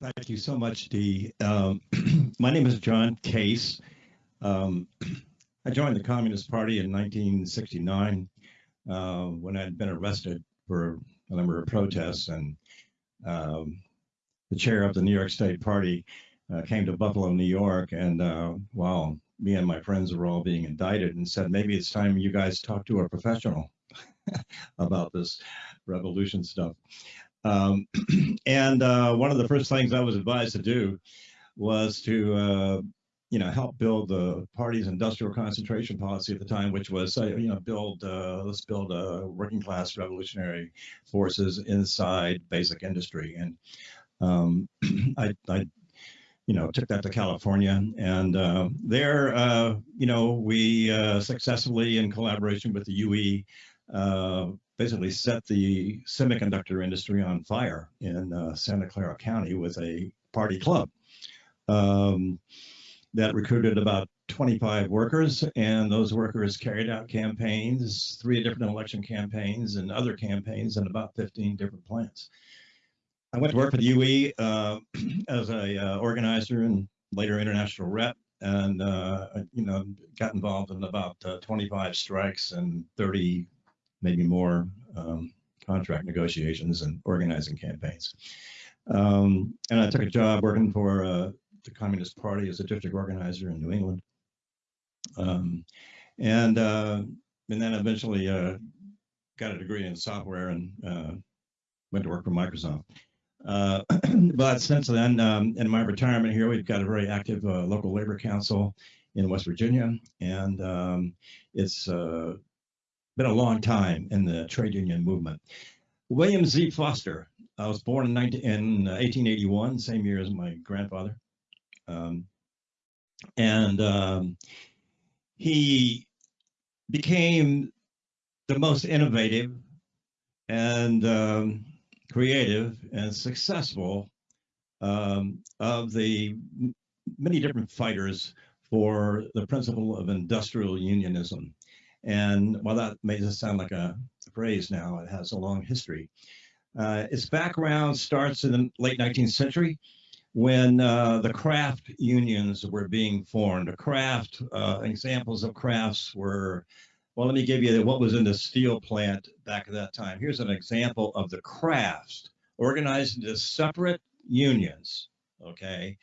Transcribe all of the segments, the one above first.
Thank you so much, Dee. Um, my name is John Case. Um, I joined the Communist Party in 1969 uh, when I'd been arrested for a number of protests, and um, the chair of the New York State Party uh, came to Buffalo, New York, and uh, while me and my friends were all being indicted, and said maybe it's time you guys talk to a professional about this revolution stuff. Um, and uh, one of the first things I was advised to do was to, uh, you know, help build the party's industrial concentration policy at the time, which was, uh, you know, build, uh, let's build working class revolutionary forces inside basic industry. And um, I, I, you know, took that to California, and uh, there, uh, you know, we successfully, in collaboration with the UE, basically set the semiconductor industry on fire in uh, Santa Clara County with a party club um, that recruited about 25 workers, and those workers carried out campaigns, three different election campaigns and other campaigns in about 15 different plants. I went to work for the UE uh, as a uh, organizer and later international rep, and uh, you know got involved in about uh, 25 strikes and 30 maybe more um, contract negotiations and organizing campaigns. Um, and I took a job working for uh, the Communist Party as a district organizer in New England. Um, and uh, and then eventually uh, got a degree in software and uh, went to work for Microsoft. Uh, but since then, um, in my retirement here, we've got a very active uh, local labor council in West Virginia, and um, it's been a long time in the trade union movement. William Z. Foster. I was born in, 19, in 1881, same year as my grandfather. Um, and um, he became the most innovative and um, creative and successful um, of the many different fighters for the principle of industrial unionism. And while that may just sound like a phrase now, it has a long history. Uh, its background starts in the late 19th century when uh, the craft unions were being formed. Craft, uh, examples of crafts were, well, let me give you what was in the steel plant back at that time. Here's an example of the crafts organized into separate unions, okay,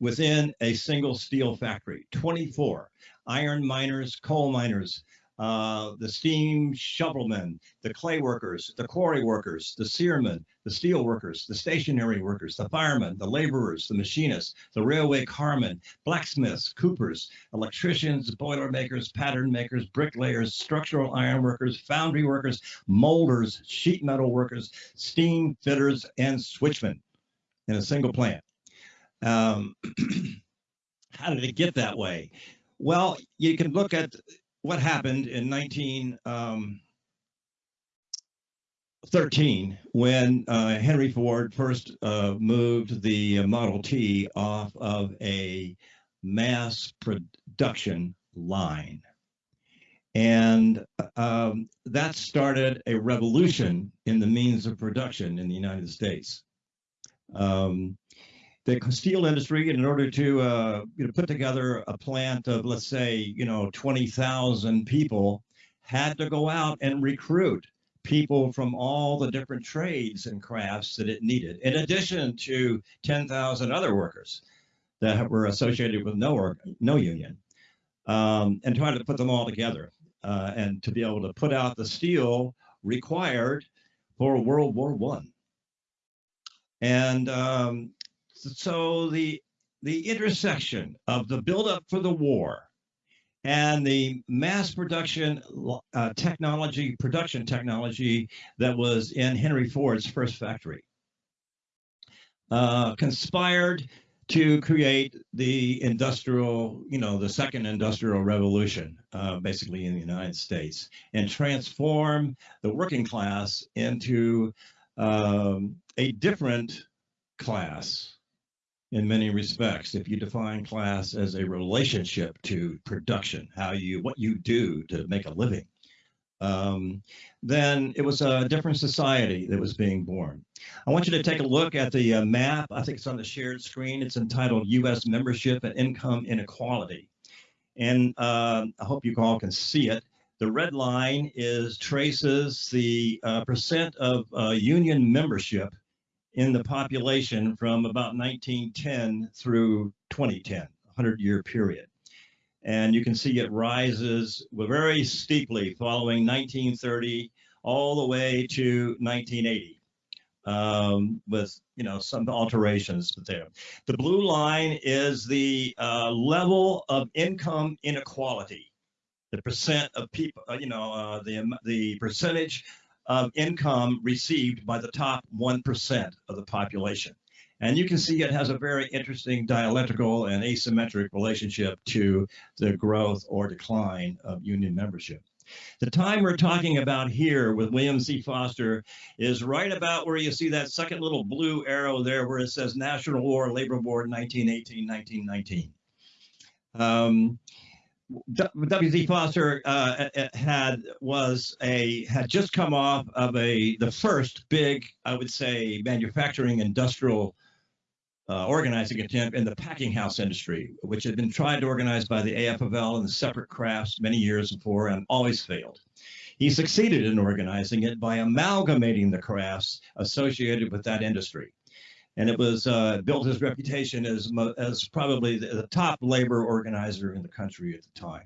within a single steel factory, 24 iron miners, coal miners, uh, the steam shovelmen, the clay workers, the quarry workers, the searmen, the steel workers, the stationary workers, the firemen, the laborers, the machinists, the railway carmen, blacksmiths, coopers, electricians, boiler makers, pattern makers, bricklayers, structural iron workers, foundry workers, molders, sheet metal workers, steam fitters, and switchmen in a single plant. Um, how did it get that way? Well, you can look at what happened in 1913 um, when uh, Henry Ford first uh, moved the Model T off of a mass production line. And um, that started a revolution in the means of production in the United States. Um, the steel industry in order to uh, you know, put together a plant of let's say you know 20,000 people had to go out and recruit people from all the different trades and crafts that it needed in addition to 10,000 other workers that were associated with no no union um, and try to put them all together uh, and to be able to put out the steel required for World War One. And um, so the the intersection of the buildup for the war and the mass production uh, technology, production technology that was in Henry Ford's first factory, uh, conspired to create the industrial, you know, the second industrial revolution, uh, basically in the United States, and transform the working class into um, a different class in many respects. If you define class as a relationship to production, how you what you do to make a living, um, then it was a different society that was being born. I want you to take a look at the uh, map. I think it's on the shared screen. It's entitled U.S. Membership and Income Inequality. And uh, I hope you all can see it. The red line is traces the uh, percent of uh, union membership in the population from about 1910 through 2010, 100 year period. And you can see it rises very steeply following 1930 all the way to 1980 um, with you know some alterations there. The blue line is the uh, level of income inequality, the percent of people, uh, you know, uh, the the percentage of income received by the top one percent of the population. And you can see it has a very interesting dialectical and asymmetric relationship to the growth or decline of union membership. The time we're talking about here with William Z. Foster is right about where you see that second little blue arrow there where it says National War Labor Board 1918-1919. Um, W.Z. Foster uh, had was a had just come off of a the first big I would say manufacturing industrial uh, organizing attempt in the packing house industry, which had been tried to organize by the AFL and the separate crafts many years before and always failed. He succeeded in organizing it by amalgamating the crafts associated with that industry. And it was uh, built his reputation as, as probably the, the top labor organizer in the country at the time.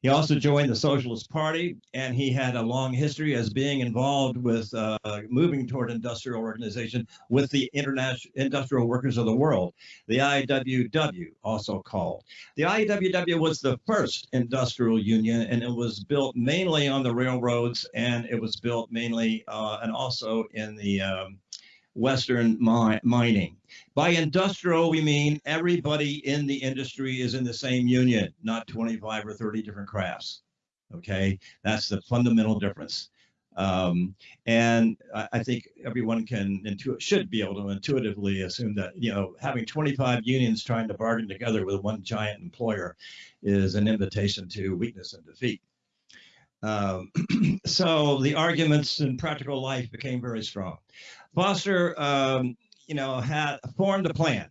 He also joined the Socialist Party, and he had a long history as being involved with uh, moving toward industrial organization with the International Industrial Workers of the World, the IWW, also called. The IWW was the first industrial union, and it was built mainly on the railroads, and it was built mainly uh, and also in the um, Western mi mining. By industrial, we mean everybody in the industry is in the same union, not 25 or 30 different crafts. Okay, that's the fundamental difference. Um, and I, I, think everyone can intuit should be able to intuitively assume that you know having 25 unions trying to bargain together with one giant employer is an invitation to weakness and defeat. Um, so the arguments in practical life became very strong. Foster, um, you know, had formed a plan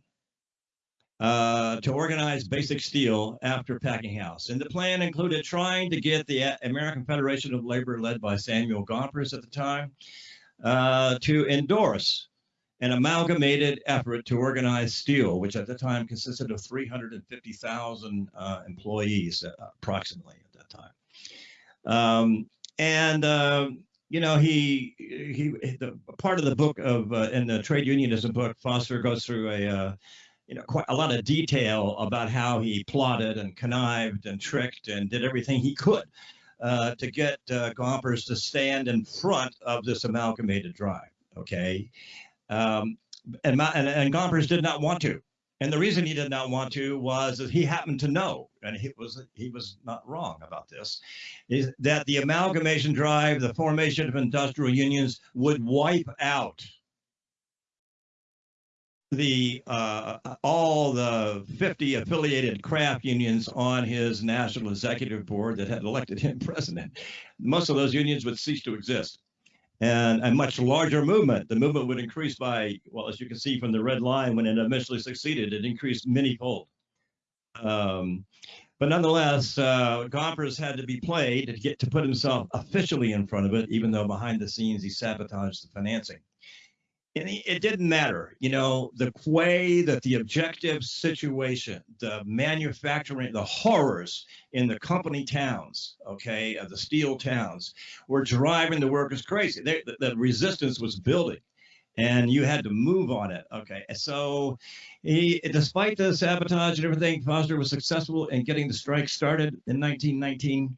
uh, to organize Basic Steel after Packing House. And the plan included trying to get the American Federation of Labor, led by Samuel Gompers at the time, uh, to endorse an amalgamated effort to organize steel, which at the time consisted of 350,000 uh, employees, uh, approximately at that time. Um, and uh, you know, he he the part of the book of uh, in the trade unionism book, Foster goes through a uh, you know quite a lot of detail about how he plotted and connived and tricked and did everything he could uh, to get uh, Gompers to stand in front of this amalgamated drive. Okay, um, and, and and Gompers did not want to. And the reason he did not want to was that he happened to know, and he was he was not wrong about this, is that the amalgamation drive, the formation of industrial unions, would wipe out the uh, all the 50 affiliated craft unions on his national executive board that had elected him president. Most of those unions would cease to exist and a much larger movement. The movement would increase by, well, as you can see from the red line, when it eventually succeeded, it increased many-fold. Um, but nonetheless, uh, Gompers had to be played to get to put himself officially in front of it, even though behind the scenes he sabotaged the financing and it didn't matter, you know, the way that the objective situation, the manufacturing, the horrors in the company towns, okay, of the steel towns, were driving the workers crazy. They, the, the resistance was building and you had to move on it. Okay, so he, despite the sabotage and everything, Foster was successful in getting the strike started in 1919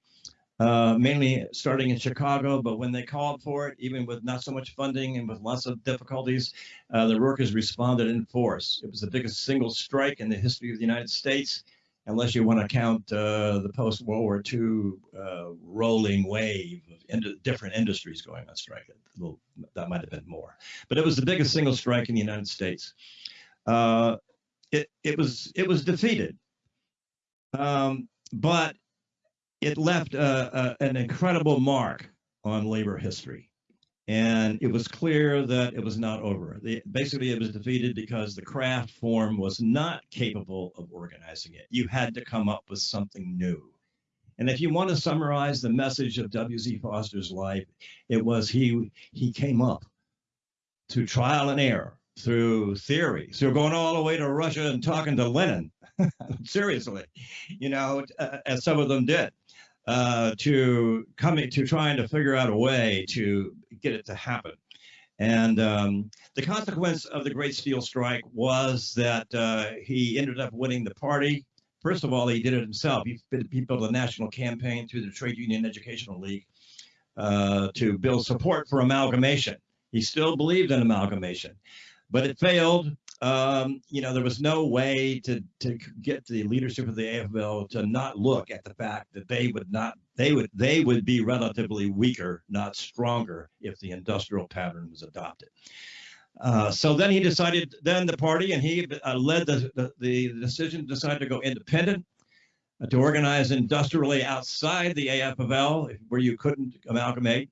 uh, mainly starting in Chicago. But when they called for it, even with not so much funding and with lots of difficulties, uh, the workers responded in force. It was the biggest single strike in the history of the United States, unless you want to count uh, the post World War II uh, rolling wave of ind different industries going on strike. Little, that might have been more, but it was the biggest single strike in the United States. Uh, it, it was it was defeated. Um, but it left an incredible mark on labor history. and it was clear that it was not over. The, basically, it was defeated because the craft form was not capable of organizing it. You had to come up with something new. And if you want to summarize the message of W.Z. Foster's life, it was he he came up through trial and error, through theory, through going all the way to Russia and talking to Lenin, seriously, you know, uh, as some of them did, uh, to coming to trying to figure out a way to get it to happen. And um, the consequence of the Great Steel Strike was that uh, he ended up winning the party. First of all, he did it himself. He, he built a national campaign through the Trade Union Educational League uh, to build support for amalgamation. He still believed in amalgamation, but it failed. Um, you know, there was no way to to get the leadership of the AFL to not look at the fact that they would not they would they would be relatively weaker, not stronger, if the industrial pattern was adopted. Uh, so then he decided, then the party, and he uh, led the, the, the decision, decided to go independent, uh, to organize industrially outside the AFL, where you couldn't amalgamate.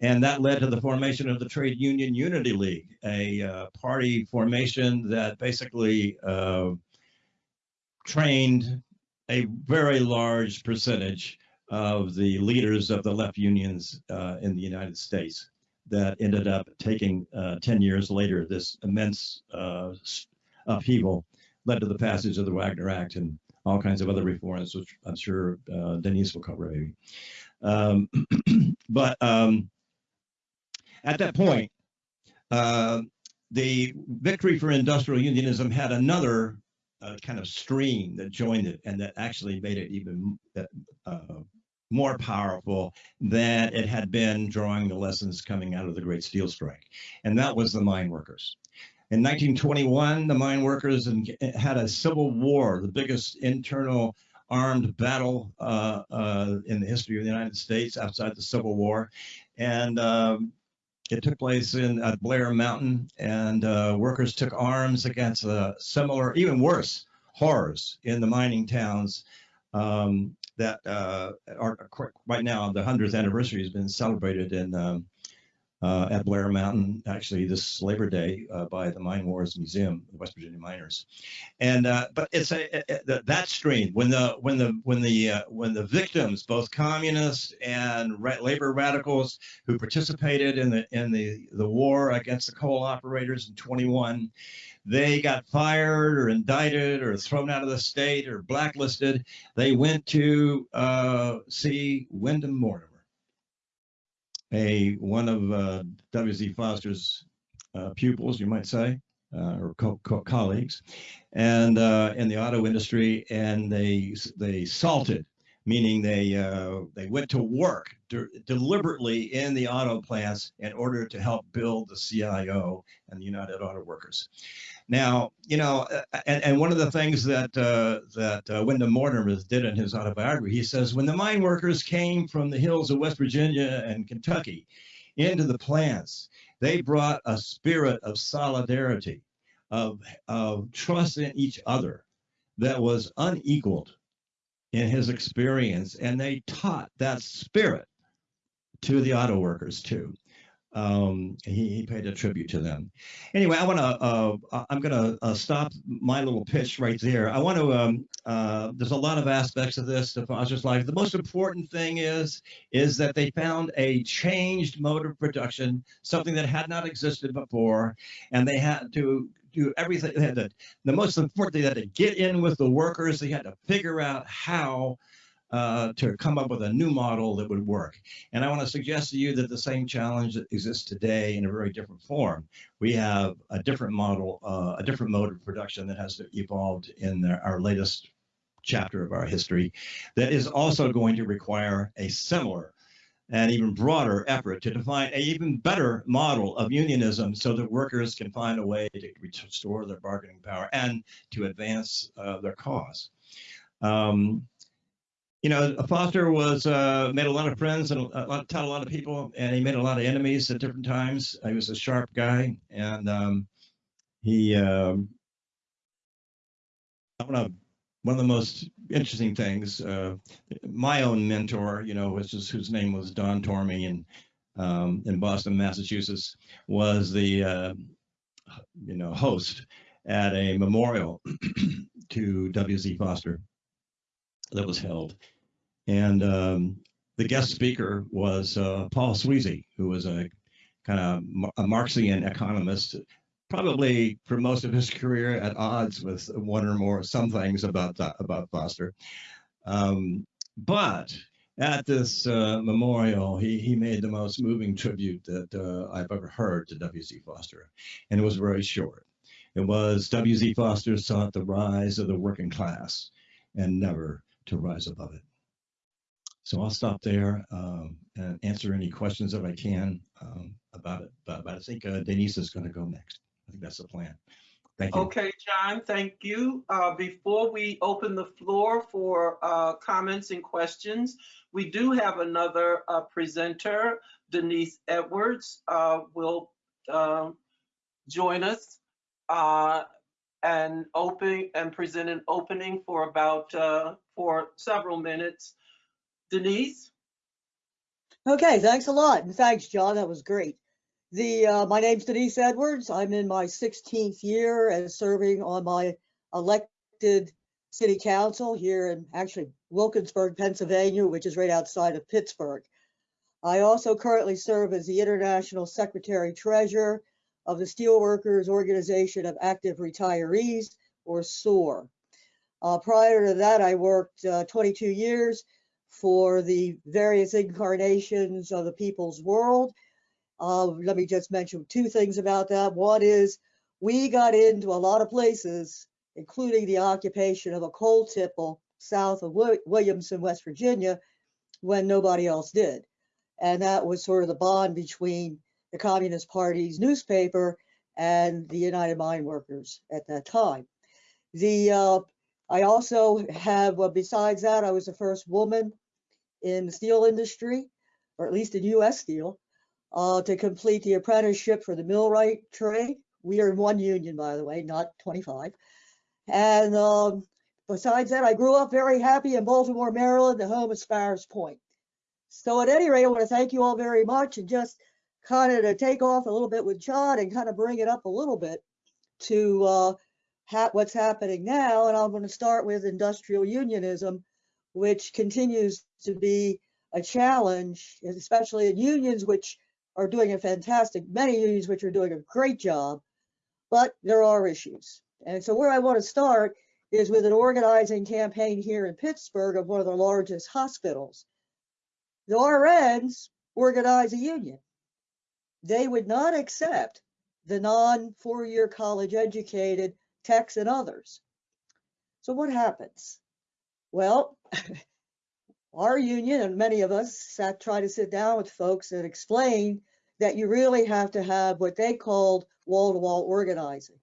And that led to the formation of the Trade Union Unity League, a uh, party formation that basically uh, trained a very large percentage of the leaders of the left unions uh, in the United States that ended up taking uh, 10 years later this immense uh, upheaval led to the passage of the Wagner Act and all kinds of other reforms, which I'm sure uh, Denise will cover maybe. Um, but um, at that point, uh, the victory for industrial unionism had another uh, kind of stream that joined it and that actually made it even uh, more powerful than it had been drawing the lessons coming out of the Great Steel Strike. And that was the mine workers. In 1921, the mine workers had a civil war, the biggest internal armed battle uh, uh, in the history of the United States outside the Civil War. And um, it took place in at Blair Mountain, and uh, workers took arms against uh, similar, even worse, horrors in the mining towns um, that uh, are right now. The 100th anniversary has been celebrated in um, uh, at Blair Mountain, actually this Labor Day uh, by the Mine Wars Museum, the West Virginia miners. And uh, but it's a, a, a, that strain when the when the when the uh, when the victims, both communists and ra labor radicals who participated in the in the the war against the coal operators in 21, they got fired or indicted or thrown out of the state or blacklisted. They went to uh, see Wyndham Mortimer a one of uh, W.Z. Foster's uh, pupils, you might say, uh, or co co colleagues, and uh, in the auto industry, and they they salted, meaning they uh, they went to work de deliberately in the auto plants in order to help build the CIO and the United Auto Workers. Now, you know, and, and one of the things that uh, that uh, Wyndham Mortimer did in his autobiography, he says, when the mine workers came from the hills of West Virginia and Kentucky into the plants, they brought a spirit of solidarity, of, of trust in each other that was unequaled in his experience. And they taught that spirit to the auto workers too um, he, he, paid a tribute to them. Anyway, I want to, uh, I'm going to uh, stop my little pitch right there. I want to, um, uh, there's a lot of aspects of this to Foster's life. The most important thing is, is that they found a changed mode of production, something that had not existed before, and they had to do everything. They had to, the most important thing, they had to get in with the workers. They had to figure out how uh, to come up with a new model that would work. And I want to suggest to you that the same challenge exists today in a very different form. We have a different model, uh, a different mode of production that has evolved in the, our latest chapter of our history that is also going to require a similar and even broader effort to define an even better model of unionism so that workers can find a way to restore their bargaining power and to advance uh, their cause. Um, you know, Foster was uh, made a lot of friends and a lot, taught a lot of people, and he made a lot of enemies at different times. He was a sharp guy, and um, he. Um, I want to. One of the most interesting things, uh, my own mentor, you know, was just, whose name was Don Tormey, and um, in Boston, Massachusetts, was the uh, you know host at a memorial to W.Z. Foster that was held, and um, the guest speaker was uh, Paul Sweezy, who was a kind of a Marxian economist, probably for most of his career at odds with one or more some things about about Foster. Um, but at this uh, memorial, he, he made the most moving tribute that uh, I've ever heard to W.Z. Foster, and it was very short. It was W.Z. Foster sought the rise of the working class and never to rise above it. So I'll stop there um, and answer any questions that I can um, about it. But, but I think uh, Denise is going to go next. I think that's the plan. Thank you. Okay, John, thank you. Uh, Before we open the floor for uh, comments and questions, we do have another uh, presenter, Denise Edwards, uh, will um, join us uh, and open and present an opening for about, for several minutes. Denise? Okay, thanks a lot. And thanks, John. That was great. The uh, my name's Denise Edwards. I'm in my 16th year as serving on my elected city council here in actually Wilkinsburg, Pennsylvania, which is right outside of Pittsburgh. I also currently serve as the International Secretary Treasurer of the Steelworkers Organization of Active Retirees, or SOAR. Uh, prior to that, I worked uh, 22 years for the various incarnations of the people's world. Uh, let me just mention two things about that. One is we got into a lot of places, including the occupation of a coal tipple south of Williamson, West Virginia, when nobody else did. And that was sort of the bond between the Communist Party's newspaper and the United Mine Workers at that time. The uh, I also have, well, besides that, I was the first woman in the steel industry, or at least in U.S. steel, uh, to complete the apprenticeship for the millwright trade. We are in one union, by the way, not 25. And um, besides that, I grew up very happy in Baltimore, Maryland, the home of Sparrows Point. So at any rate, I want to thank you all very much and just kind of to take off a little bit with John and kind of bring it up a little bit to uh, ha- what's happening now. And I'm going to start with industrial unionism, which continues to be a challenge, especially in unions, which are doing a fantastic, many unions which are doing a great job, but there are issues. And so where I want to start is with an organizing campaign here in Pittsburgh of one of the largest hospitals. The RNs organize a union. They would not accept the non four-year college educated techs and others. So what happens? Well, our union and many of us sat, try to sit down with folks and explain that you really have to have what they called wall-to-wall organizing.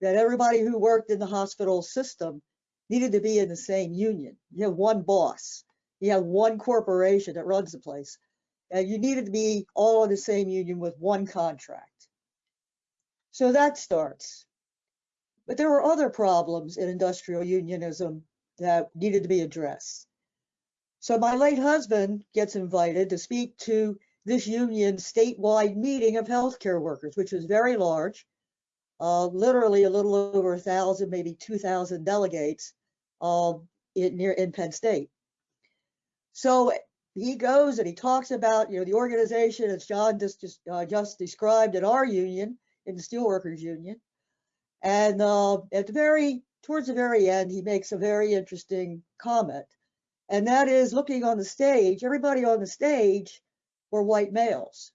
That everybody who worked in the hospital system needed to be in the same union. You have one boss, you have one corporation that runs the place, and you needed to be all in the same union with one contract. So that starts. But there were other problems in industrial unionism that needed to be addressed. So my late husband gets invited to speak to this union statewide meeting of healthcare workers, which was very large, uh, literally a little over a thousand, maybe two thousand delegates uh, in near in Penn State. So he goes and he talks about you know the organization as John just just, uh, just described in our union, in the Steelworkers Union, and uh, at the very towards the very end, he makes a very interesting comment, and that is looking on the stage. Everybody on the stage were white males,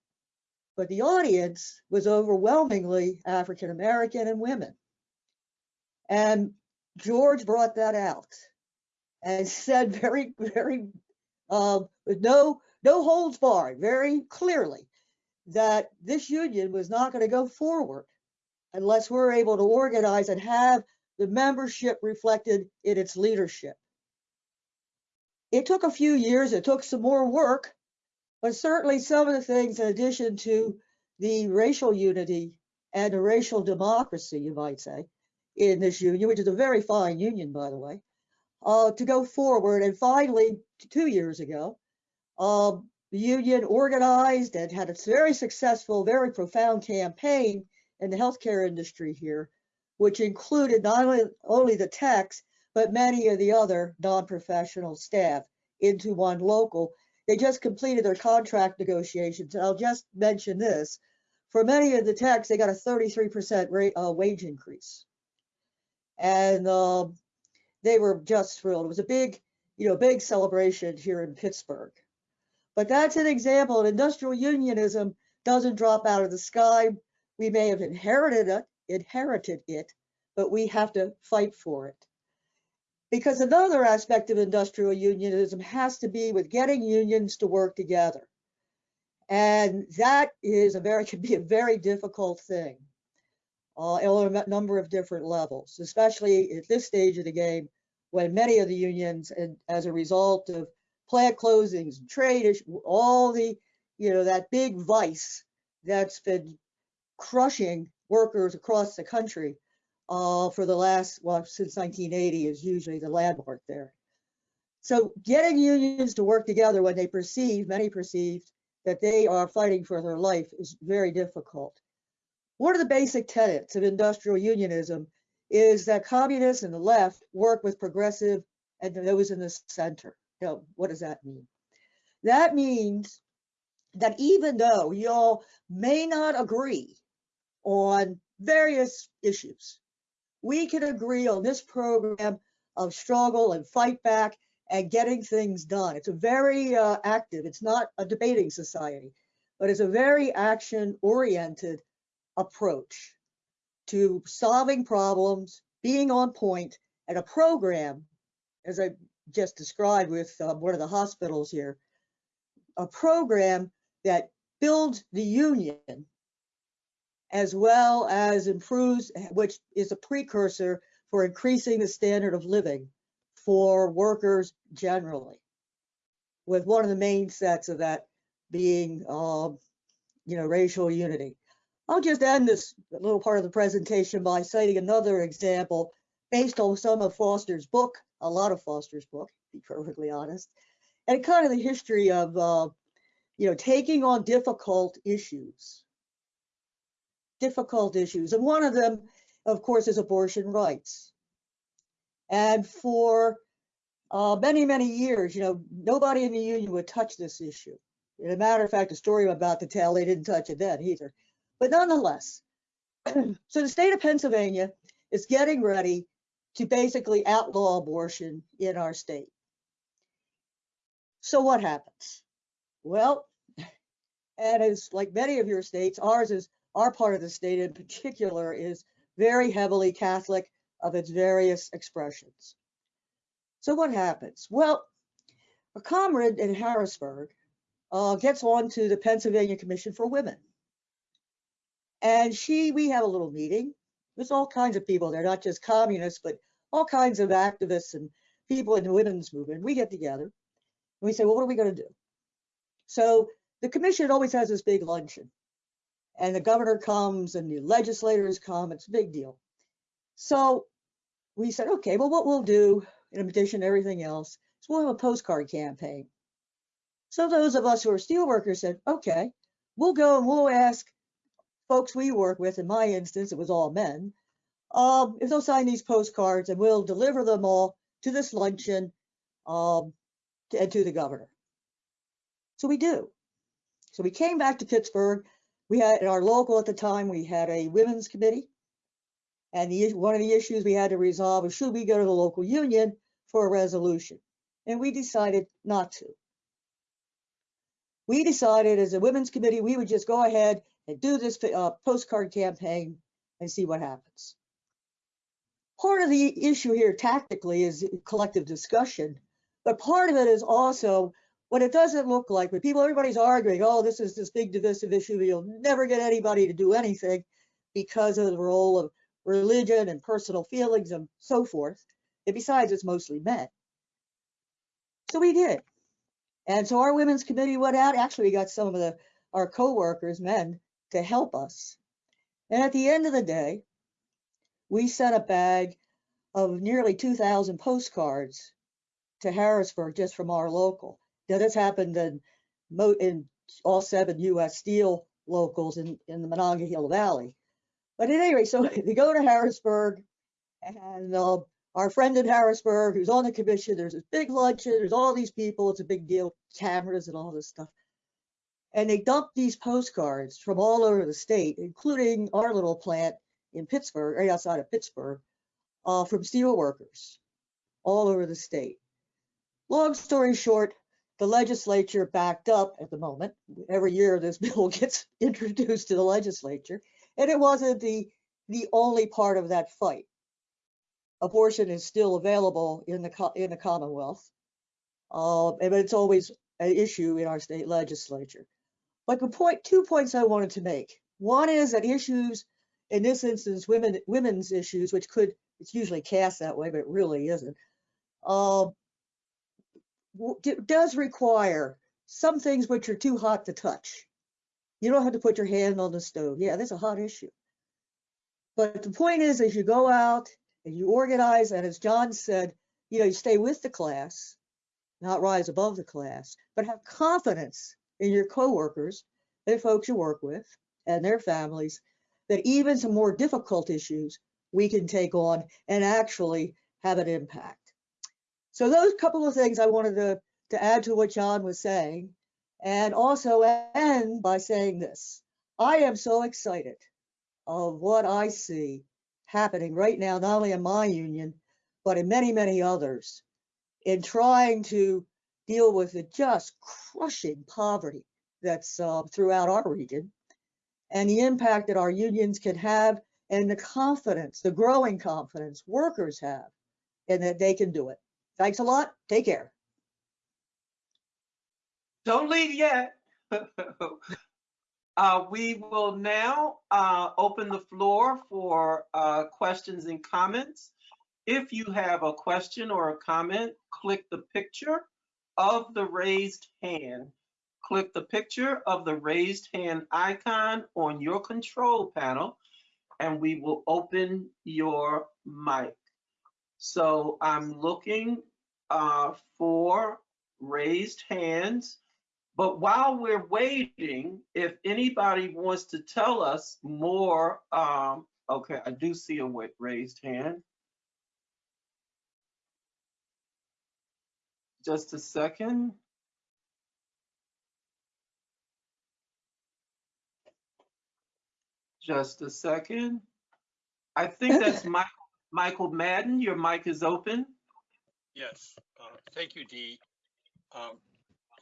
but the audience was overwhelmingly African American and women. And George brought that out and said very, very, uh, with no no holds barred, very clearly that this union was not going to go forward unless we're able to organize and have the membership reflected in its leadership. It took a few years, it took some more work, but certainly some of the things, in addition to the racial unity and the racial democracy, you might say, in this union, which is a very fine union, by the way, uh, to go forward. And finally, two years ago, um, the union organized and had a very successful, very profound campaign in the healthcare industry here, which included not only, only the techs, but many of the other non-professional staff into one local. They just completed their contract negotiations. And I'll just mention this. For many of the techs, they got a 33% rate, uh, wage increase. And um, they were just thrilled. It was a big, you know, big celebration here in Pittsburgh. But that's an example. Industrial unionism doesn't drop out of the sky. We may have inherited it, inherited it, but we have to fight for it. Because another aspect of industrial unionism has to be with getting unions to work together. And that is a very, can be a very difficult thing uh, on a number of different levels, especially at this stage of the game when many of the unions, and as a result of plant closings, trade issues, all the, you know, that big vice that's been crushing workers across the country uh, for the last, well, since 1980 is usually the landmark there. So getting unions to work together when they perceive, many perceive, that they are fighting for their life is very difficult. One of the basic tenets of industrial unionism is that communists and the left work with progressive and those in the center. Now, what does that mean? That means that even though y'all may not agree on various issues, we can agree on this program of struggle and fight back and getting things done. It's a very uh, active, it's not a debating society, but it's a very action oriented approach to solving problems, being on point, and a program, as I just described with uh, one of the hospitals here, a program that builds the union as well as improves, which is a precursor for increasing the standard of living for workers generally, with one of the main sets of that being, um, you know, racial unity. I'll just end this little part of the presentation by citing another example based on some of Foster's book, a lot of Foster's book, to be perfectly honest, and kind of the history of, uh, you know, taking on difficult issues. Difficult issues. And one of them, of course, is abortion rights. And for uh, many, many years, you know, nobody in the union would touch this issue. As a matter of fact, the story I'm about to tell, they didn't touch it then either. But nonetheless, so the state of Pennsylvania is getting ready to basically outlaw abortion in our state. So what happens? Well, and as like many of your states, ours is our part of the state in particular is very heavily Catholic of its various expressions. So what happens? Well, a comrade in Harrisburg uh, gets on to the Pennsylvania Commission for Women. And she, we have a little meeting. There's all kinds of people there, not just communists, but all kinds of activists and people in the women's movement. We get together and we say, well, what are we going to do? So the commission always has this big luncheon and the governor comes and the legislators come. It's a big deal. So we said, okay, well, what we'll do in addition to everything else is we'll have a postcard campaign. So those of us who are steelworkers said, okay, we'll go and we'll ask folks we work with, in my instance, it was all men, um, if they'll sign these postcards and we'll deliver them all to this luncheon um, and to the governor. So we do. So we came back to Pittsburgh. We had, in our local at the time, we had a women's committee. And the, one of the issues we had to resolve was should we go to the local union for a resolution? And we decided not to. We decided as a women's committee, we would just go ahead and do this uh, postcard campaign and see what happens. Part of the issue here tactically is collective discussion, but part of it is also what it doesn't look like but people, everybody's arguing, oh, this is this big divisive issue, you'll never get anybody to do anything because of the role of religion and personal feelings and so forth. And besides, it's mostly men. So we did. And so our women's committee went out. Actually, we got some of the our co-workers, men, to help us. And at the end of the day, we sent a bag of nearly 2,000 postcards to Harrisburg just from our local. Now this happened in in all seven U.S. Steel locals in, in the Monongahela Valley. But at any rate, so they go to Harrisburg, and uh, our friend in Harrisburg, who's on the commission, there's this big luncheon, there's all these people, it's a big deal, cameras and all this stuff. And they dump these postcards from all over the state, including our little plant in Pittsburgh, right outside of Pittsburgh, uh, from steel workers all over the state. Long story short, the legislature backed up at the moment. Every year this bill gets introduced to the legislature, and it wasn't the the only part of that fight. Abortion is still available in the in the Commonwealth, uh, but it's always an issue in our state legislature. But the point, two points I wanted to make. One is that issues, in this instance, women women's issues, which could it's usually cast that way, but it really isn't. Uh, does require some things which are too hot to touch. You don't have to put your hand on the stove. Yeah, that's a hot issue. But the point is, as you go out and you organize, and as John said, you know, you stay with the class, not rise above the class, but have confidence in your coworkers, the folks you work with, and their families, that even some more difficult issues we can take on and actually have an impact. So those couple of things I wanted to, to add to what John was saying, and also end by saying this. I am so excited of what I see happening right now, not only in my union, but in many, many others, in trying to deal with the just crushing poverty that's uh, throughout our region and the impact that our unions can have and the confidence, the growing confidence workers have and that they can do it. Thanks a lot. Take care. Don't leave yet. Uh, we will now uh, open the floor for uh, questions and comments. If you have a question or a comment, click the picture of the raised hand. Click the picture of the raised hand icon on your control panel, and we will open your mic. So I'm looking uh, for raised hands. But while we're waiting, if anybody wants to tell us more, um, okay, I do see a raised hand. Just a second. Just a second. I think that's Michael, Michael Madden. Your mic is open. Yes, uh, thank you, Dee. Um,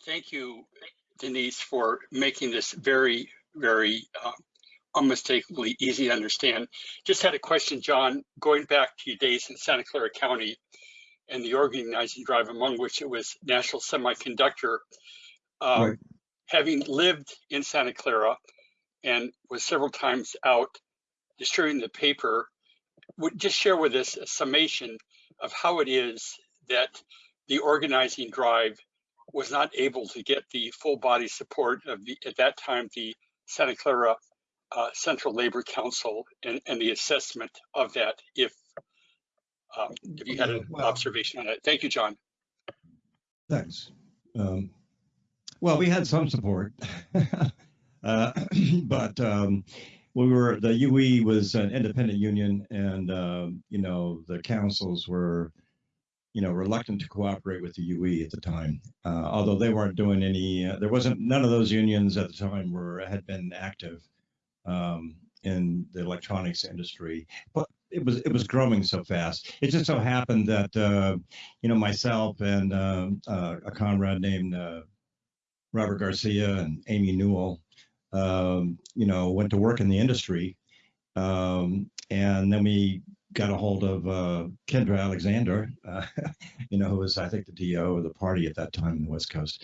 Thank you, Denise, for making this very, very uh, unmistakably easy to understand. Just had a question, John, going back to your days in Santa Clara County and the organizing drive, among which it was National Semiconductor. uh, Right. Having lived in Santa Clara and was several times out distributing the paper, would just share with us a summation of how it is that the organizing drive was not able to get the full body support of the, at that time, the Santa Clara uh, Central Labor Council and, and the assessment of that, if, um, if you had an Well- observation on it. Thank you, John. Thanks. Um, well, we had some support, uh, but um, we were the UE was an independent union, and um, you know the councils were, you know, reluctant to cooperate with the UE at the time. Uh, although they weren't doing any, uh, there wasn't none of those unions at the time were had been active um, in the electronics industry, but it was it was growing so fast. It just so happened that. Uh, you know, myself and um, uh, a comrade named uh, Robert Garcia and Amy Newell, um, you know, went to work in the industry. Um, and then we got a hold of uh, Kendra Alexander, uh, you know, who was, I think, the DO of the party at that time in the West Coast.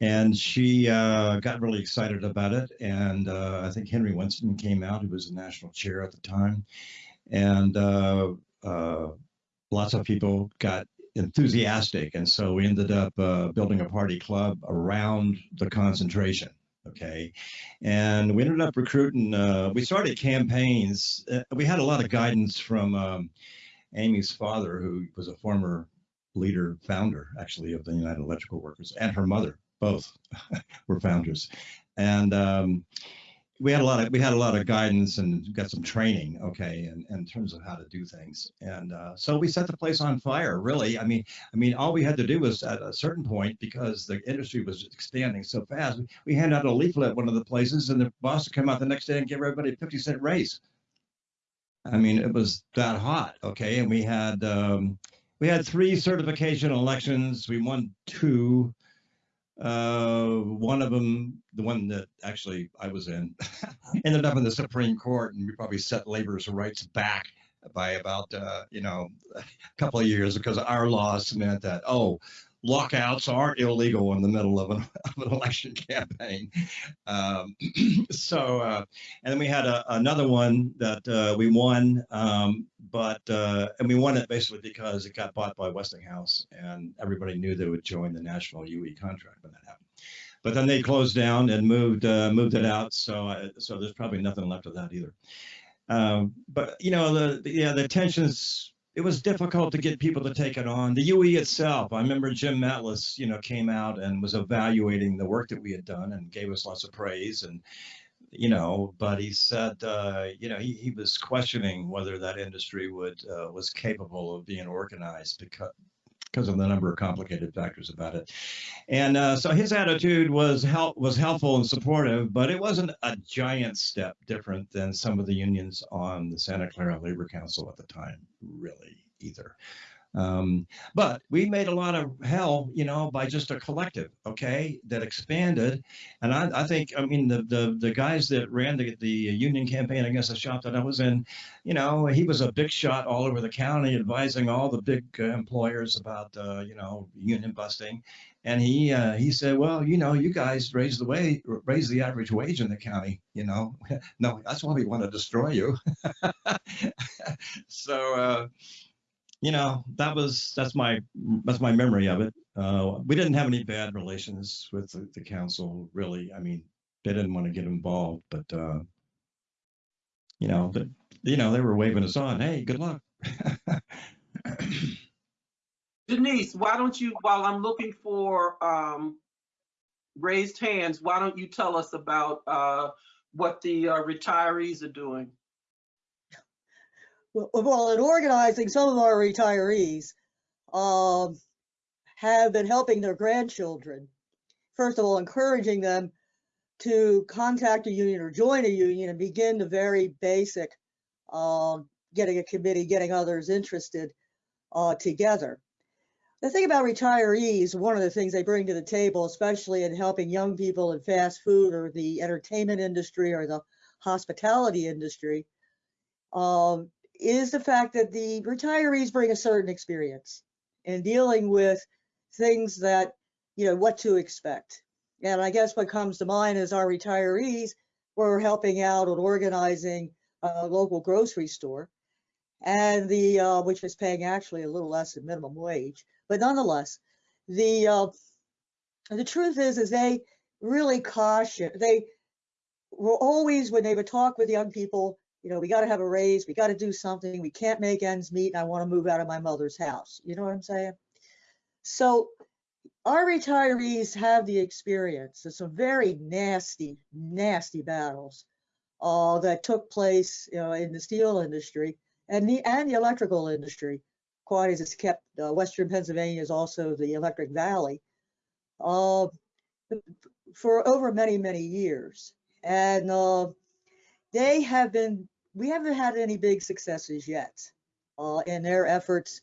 And she uh, got really excited about it. And uh, I think Henry Winston came out, who was the national chair at the time. And uh, uh, lots of people got enthusiastic. And so we ended up building a party club around the concentration. Okay. And we ended up recruiting, uh, we started campaigns. Uh, we had a lot of guidance from um, Amy's father, who was a former leader, founder actually of the United Electrical Workers, and her mother. both were founders. And um, we had a lot of we had a lot of guidance and got some training, okay, in, in terms of how to do things. And uh, so we set the place on fire. Really, I mean, I mean, all we had to do was at a certain point because the industry was expanding so fast. We, handed out a leaflet at one of the places, and the boss would come out the next day and give everybody a fifty cent raise. I mean, it was that hot, okay. And we had um, we had three certification elections. We won two. Uh, one of them, the one that actually I was in, ended up in the Supreme Court, and we probably set labor's rights back by about uh, you know a couple of years because our laws meant that oh lockouts are illegal in the middle of an, of an election campaign. Um, so, uh, and then we had a, another one that uh, we won, um, but uh, and we won it basically because it got bought by Westinghouse, and everybody knew they would join the national UE contract when that happened. But then they closed down and moved uh, moved it out, so uh, so there's probably nothing left of that either. Um, but you know the, the yeah the tensions it was difficult to get people to take it on. The UE itself, I remember Jim Matles, you know, came out and was evaluating the work that we had done and gave us lots of praise. And, you know, but he said, uh, you know, he, he was questioning whether that industry would uh, was capable of being organized because because of the number of complicated factors about it. And uh, so his attitude was help was helpful and supportive, but it wasn't a giant step different than some of the unions on the Santa Clara Labor Council at the time, really either. Um, but we made a lot of hell, you know, by just a collective, okay, that expanded. And I, I think, I mean, the, the the guys that ran the, the union campaign against the shop that I was in, you know, he was a big shot all over the county, advising all the big uh, employers about, uh, you know, union busting. And he uh, he said, well, you know, you guys raise the way, raise the average wage in the county. You know, no, that's why we want to destroy you. so. You know that was that's my that's my memory of it. Uh, we didn't have any bad relations with the, the, council really. I mean they didn't want to get involved but uh, you know you know they were waving us on hey good luck. Denise why don't you while i'm looking for um, raised hands why don't you tell us about uh, what the uh, retirees are doing well, in organizing, some of our retirees um, have been helping their grandchildren. First of all, encouraging them to contact a union or join a union and begin the very basic um, getting a committee, getting others interested uh, together. The thing about retirees, one of the things they bring to the table, especially in helping young people in fast food or the entertainment industry or the hospitality industry, um, is the fact that the retirees bring a certain experience in dealing with things that, you know, what to expect. And I guess what comes to mind is our retirees were helping out and organizing a local grocery store and the, uh, which was paying actually a little less than minimum wage. But nonetheless, the, uh, the truth is, is they really caution, they were always, when they would talk with young people, you know, we got to have a raise, we got to do something, we can't make ends meet, and I want to move out of my mother's house. You know what I'm saying? So our retirees have the experience of some very nasty, nasty battles uh, that took place you know, in the steel industry and the and the electrical industry. Quite as it's kept, uh, Western Pennsylvania is also the Electric Valley uh, for over many, many years. And uh, they have been we haven't had any big successes yet uh, in their efforts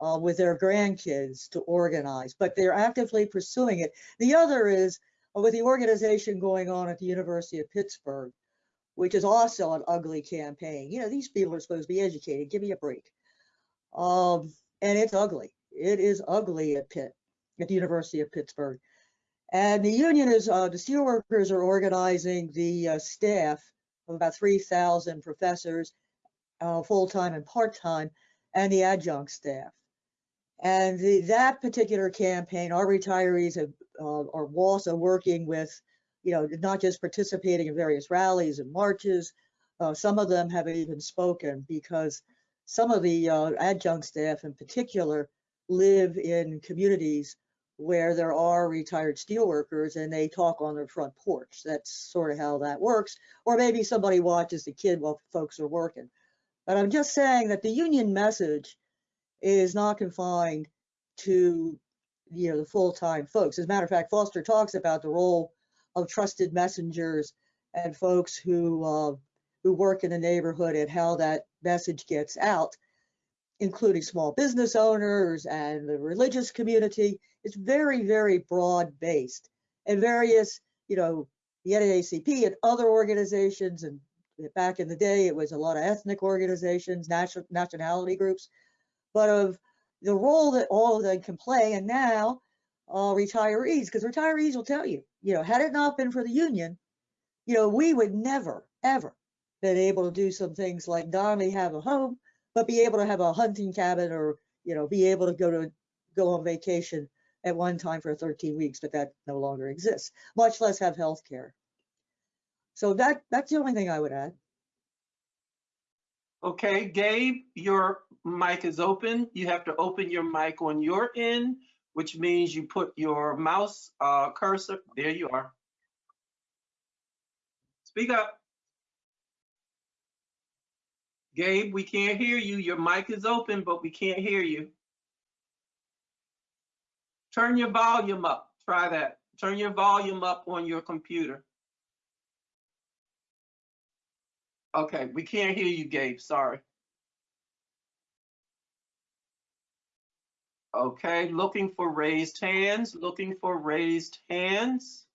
uh, with their grandkids to organize, but they're actively pursuing it. The other is uh, with the organization going on at the University of Pittsburgh, which is also an ugly campaign. You know, these people are supposed to be educated. Give me a break. Um, and it's ugly. It is ugly at Pitt, at the University of Pittsburgh. And the union is, uh, the steelworkers are organizing the uh, staff of about 3,000 professors, uh, full-time and part-time, and the adjunct staff. And the, that particular campaign, our retirees have, uh, are also working with, you know, not just participating in various rallies and marches. Uh, some of them have even spoken because some of the uh, adjunct staff in particular live in communities where there are retired steelworkers and they talk on their front porch. That's sort of how that works. Or maybe somebody watches the kid while folks are working. But I'm just saying that the union message is not confined to, you know, the full-time folks. As a matter of fact, Foster talks about the role of trusted messengers and folks who uh, who work in the neighborhood and how that message gets out, including small business owners and the religious community. It's very, very broad based and various, you know, the NAACP and other organizations. And back in the day, it was a lot of ethnic organizations, nation, nationality groups, but of the role that all of them can play. And now uh, retirees, because retirees will tell you, you know, had it not been for the union, you know, we would never, ever been able to do some things like not only have a home, but be able to have a hunting cabin or, you know, be able to go to go on vacation at one time for 13 weeks, but that no longer exists, much less have health care. So that that's the only thing I would add. Okay, Gabe, your mic is open. You have to open your mic on your end, which means you put your mouse uh, cursor, there you are. Speak up. Gabe, we can't hear you. Your mic is open, but we can't hear you. Turn your volume up. Try that. Turn your volume up on your computer. Okay, we can't hear you, Gabe. Sorry. Okay, looking for raised hands, looking for raised hands.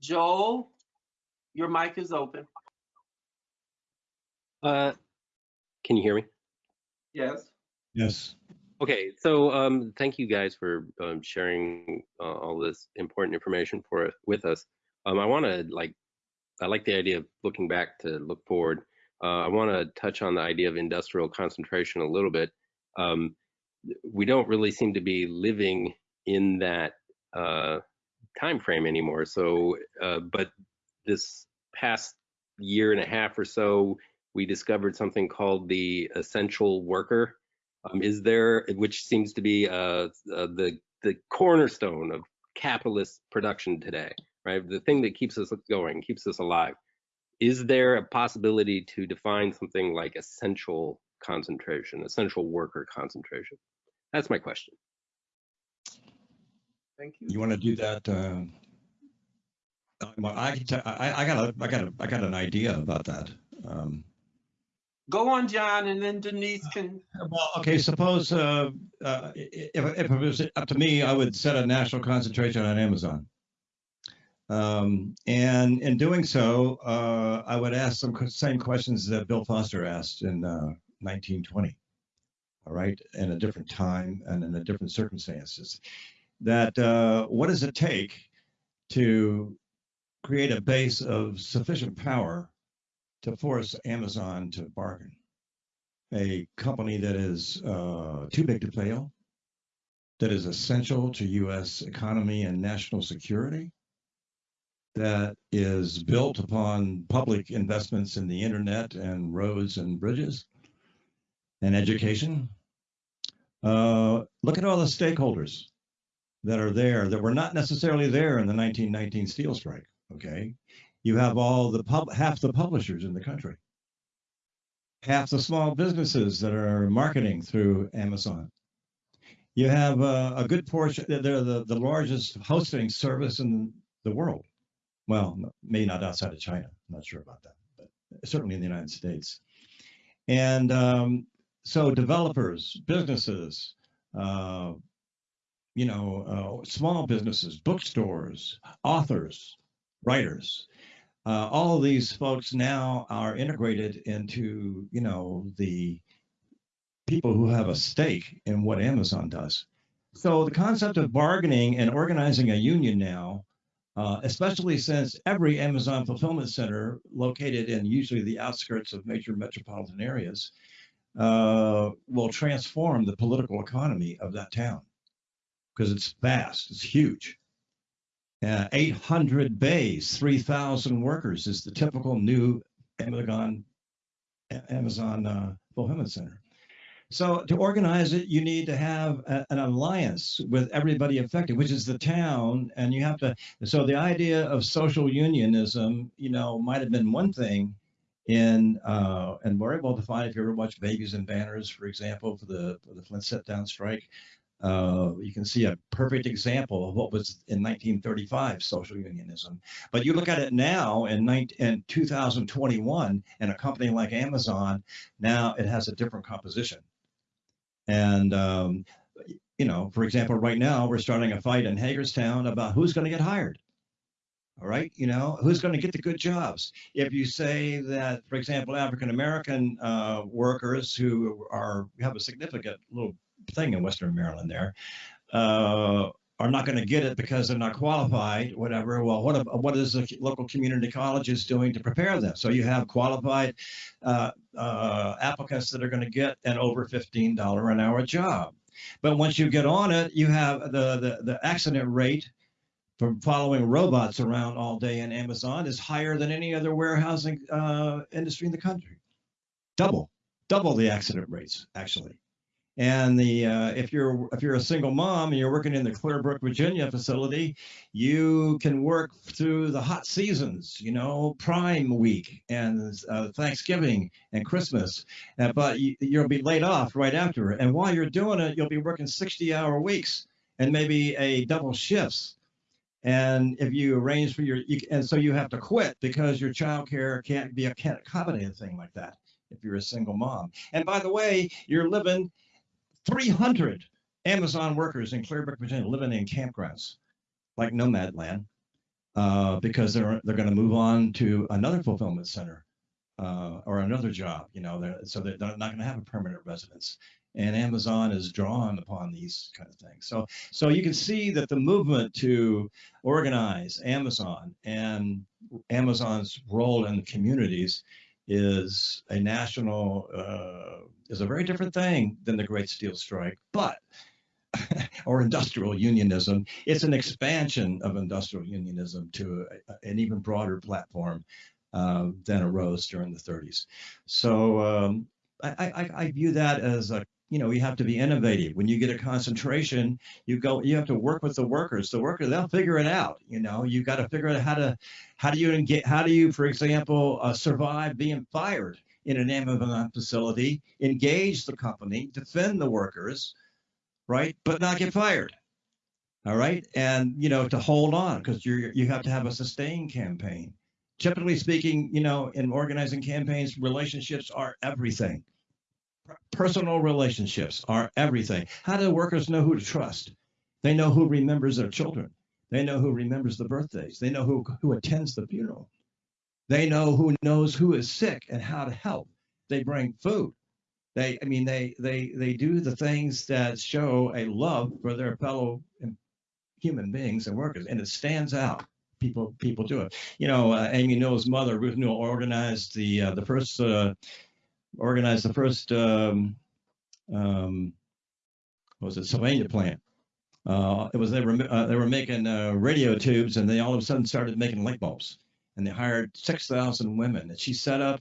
Joel, your mic is open. Uh, can you hear me? Yes. Yes. Okay, so um, thank you guys for um, sharing uh, all this important information for with us. Um, I want to like, I like the idea of looking back to look forward. Uh, I want to touch on the idea of industrial concentration a little bit. Um, we don't really seem to be living in that uh, time frame anymore. So, uh, but this past year and a half or so, we discovered something called the essential worker. Um, is there, which seems to be uh, uh, the the cornerstone of capitalist production today, right? The thing that keeps us going, keeps us alive. Is there a possibility to define something like essential concentration, essential worker concentration? That's my question. Thank you. You want to do that? Uh, I, I, I got a, I got a, I got an idea about that. Um, Go on, John, and then Denise can, Well, okay, suppose uh, uh, if, if it was up to me, I would set a national concentration on Amazon. Um, and in doing so, uh, I would ask some same questions that Bill Foster asked in uh, 1920. All right, in a different time and in a different circumstances. That uh, what does it take to create a base of sufficient power to force Amazon to bargain? a company that is uh, too big to fail, that is essential to U.S. economy and national security, that is built upon public investments in the internet and roads and bridges and education. Uh, look at all the stakeholders that are there that were not necessarily there in the 1919 steel strike. Okay, you have all the pub, half the publishers in the country half the small businesses that are marketing through Amazon. You have uh, a good portion, they're the, the largest hosting service in the world. Well, maybe not outside of China. I'm not sure about that, but certainly in the United States. And um, so developers, businesses, uh, you know, uh, small businesses, bookstores, authors, writers, uh, all of these folks now are integrated into you know the people who have a stake in what Amazon does. So the concept of bargaining and organizing a union now, uh, especially since every Amazon fulfillment center located in usually the outskirts of major metropolitan areas, uh, will transform the political economy of that town because it's vast, it's huge. Uh, 800 bays, 3,000 workers is the typical new Amazon Amazon uh, fulfillment center. So to organize it, you need to have a- an alliance with everybody affected, which is the town, and you have to. So the idea of social unionism, you know, might have been one thing, in uh, and we're able to find if you ever watch Babies and Banners, for example, for the for the Flint sit down strike. Uh, you can see a perfect example of what was in 1935 social unionism. But you look at it now in, 19, in 2021, and a company like Amazon, now it has a different composition. And, um, you know, for example, right now we're starting a fight in Hagerstown about who's going to get hired. All right, you know, who's going to get the good jobs? If you say that, for example, African American uh, workers who are have a significant little thing in Western Maryland there, uh, are not going to get it because they're not qualified, whatever. Well, what what is the local community colleges doing to prepare them? So you have qualified uh, uh, applicants that are going to get an over fifteen dollar an hour job. But once you get on it, you have the the, the accident rate from following robots around all day in Amazon is higher than any other warehousing uh, industry in the country. Double, double the accident rates actually. And the uh, if you're if you're a single mom and you're working in the Clearbrook, Virginia facility, you can work through the hot seasons, you know, Prime Week and uh, Thanksgiving and Christmas, uh, but you, you'll be laid off right after. And while you're doing it, you'll be working 60-hour weeks and maybe a double shifts. And if you arrange for your, you, and so you have to quit because your child care can't be a can't accommodate a thing like that if you're a single mom. And by the way, you're living 300 Amazon workers in Clearbrook, Virginia, living in campgrounds like Nomadland, uh, because they're they're going to move on to another fulfillment center uh, or another job. You know, they're, so they're not going to have a permanent residence. And Amazon is drawn upon these kind of things. So so you can see that the movement to organize Amazon and Amazon's role in the communities is a national uh, is a very different thing than the Great Steel Strike, but or industrial unionism. It's an expansion of industrial unionism to a, an even broader platform uh, than arose during the 30s. So um, I, I, I view that as a you know, you have to be innovative. When you get a concentration, you go, you have to work with the workers. The worker, they'll figure it out. You know, you got to figure out how to, how do you get, how do you, for example, uh, survive being fired in an Amazon facility, engage the company, defend the workers, right, but not get fired. All right, and you know, to hold on because you you have to have a sustained campaign. Typically speaking, you know, in organizing campaigns, relationships are everything personal relationships are everything. How do workers know who to trust? They know who remembers their children. They know who remembers the birthdays. They know who, who attends the funeral. They know who knows who is sick and how to help. They bring food. They, I mean, they they they do the things that show a love for their fellow human beings and workers, and it stands out. People people do it. You know, uh, Amy Newell's mother, Ruth Newell, organized the uh, the first uh, organized the first um, um, was it Sylvania plant. Uh, it was they were uh, they were making uh, radio tubes, and they all of a sudden started making light bulbs, and they hired six thousand women. And she set up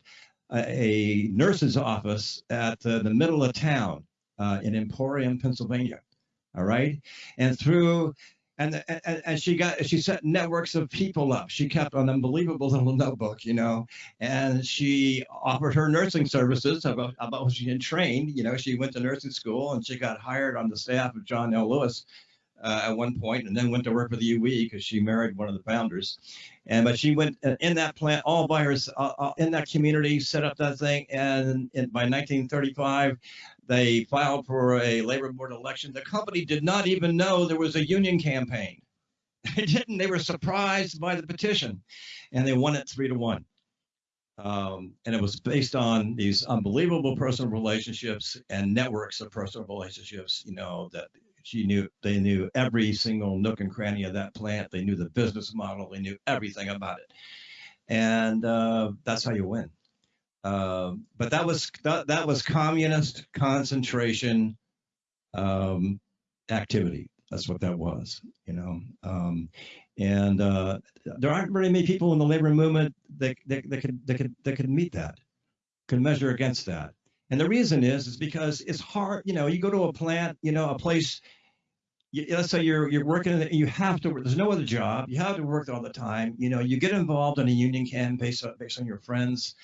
a, a nurse's office at the, the middle of town uh, in Emporium, Pennsylvania. All right, and through and, and and she got she set networks of people up. She kept an unbelievable little notebook, you know, and she offered her nursing services about about she had trained. You know, she went to nursing school and she got hired on the staff of John L. Lewis uh, at one point, and then went to work for the UE because she married one of the founders. And but she went uh, in that plant all by herself uh, uh, in that community, set up that thing, and in, by 1935 they filed for a labor board election. The company did not even know there was a union campaign. They didn't. They were surprised by the petition, and they won it three to one. Um, and it was based on these unbelievable personal relationships and networks of personal relationships. You know that she knew they knew every single nook and cranny of that plant. They knew the business model. They knew everything about it, and uh, that's how you win. Um, but that was that, that was communist concentration um, activity. That's what that was, you know. Um, and uh, there aren't very many people in the labor movement that, that, that could that could that could meet that, could measure against that. And the reason is, is because it's hard, you know, you go to a plant, you know, a place, you, let's say you're, you're working, in it, you have to, work. there's no other job, you have to work all the time, you know, you get involved in a union camp based on, based on your friends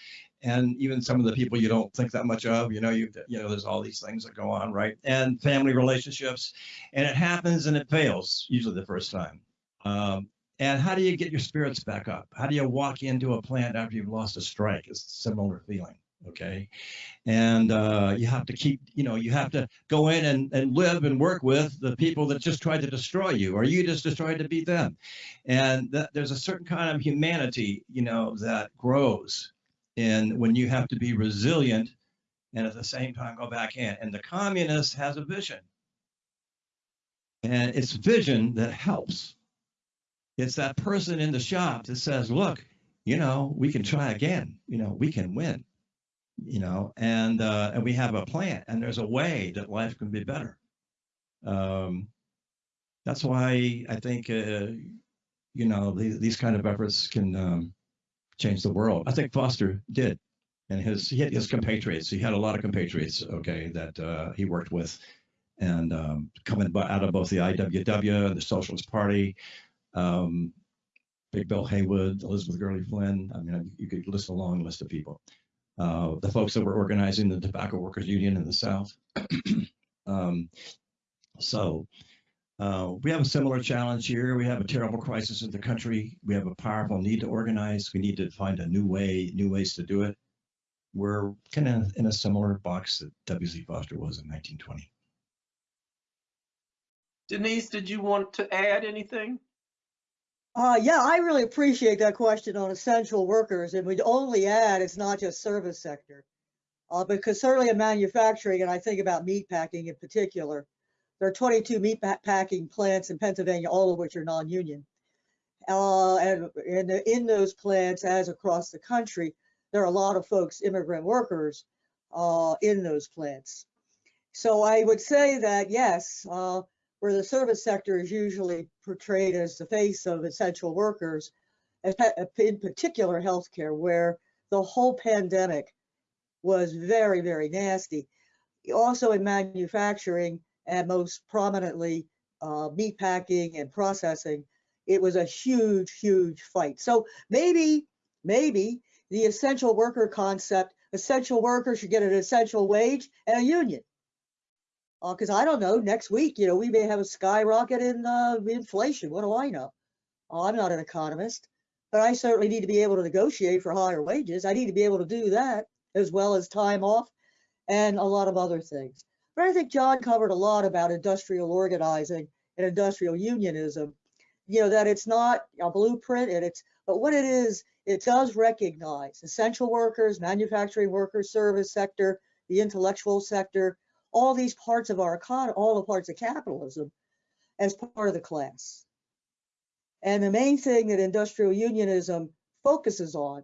and even some of the people you don't think that much of, you know, you, you know, there's all these things that go on, right? And family relationships, and it happens and it fails usually the first time. Um, and how do you get your spirits back up? How do you walk into a plant after you've lost a strike? It's a similar feeling. Okay. And uh, you have to keep, you know, you have to go in and, and live and work with the people that just tried to destroy you, or you just tried to beat them. And that, there's a certain kind of humanity, you know, that grows in when you have to be resilient and at the same time go back in. And the communist has a vision. And it's vision that helps. It's that person in the shop that says, look, you know, we can try again. You know, we can win. You know, and uh, and we have a plan, and there's a way that life can be better. Um, that's why I think uh, you know these, these kind of efforts can um, change the world. I think Foster did, and his he had his compatriots. He had a lot of compatriots. Okay, that uh, he worked with, and um, coming out of both the IWW and the Socialist Party, um, Big Bill Haywood, Elizabeth Gurley Flynn. I mean, you could list a long list of people. Uh, the folks that were organizing the Tobacco Workers Union in the South. um, so. Uh, we have a similar challenge here. We have a terrible crisis in the country. We have a powerful need to organize. We need to find a new way, new ways to do it. We're kind of in a similar box that W.Z. Foster was in 1920. Denise, did you want to add anything? Uh, yeah, I really appreciate that question on essential workers, and we'd only add it's not just service sector. Uh, because certainly in manufacturing, and I think about meat packing in particular, there are 22 meat packing plants in Pennsylvania, all of which are non-union. Uh, and in, in those plants, as across the country, there are a lot of folks, immigrant workers, uh, in those plants. So I would say that yes, uh, where the service sector is usually portrayed as the face of essential workers, in particular healthcare, where the whole pandemic was very, very nasty. Also in manufacturing, and most prominently uh, meat packing and processing, it was a huge, huge fight. So maybe, maybe the essential worker concept, essential workers should get an essential wage and a union. Because I don't know, next week, you know, we may have a skyrocket in uh, inflation. What do I know? Oh, I'm not an economist, but I certainly need to be able to negotiate for higher wages. I need to be able to do that as well as time off and a lot of other things. But I think John covered a lot about industrial organizing and industrial unionism. You know, that it's not a blueprint and it's, but what it is, it does recognize essential workers, manufacturing workers, service sector, the intellectual sector, all these parts of our economy, all the parts of capitalism as part of the class. And the main thing that industrial unionism focuses on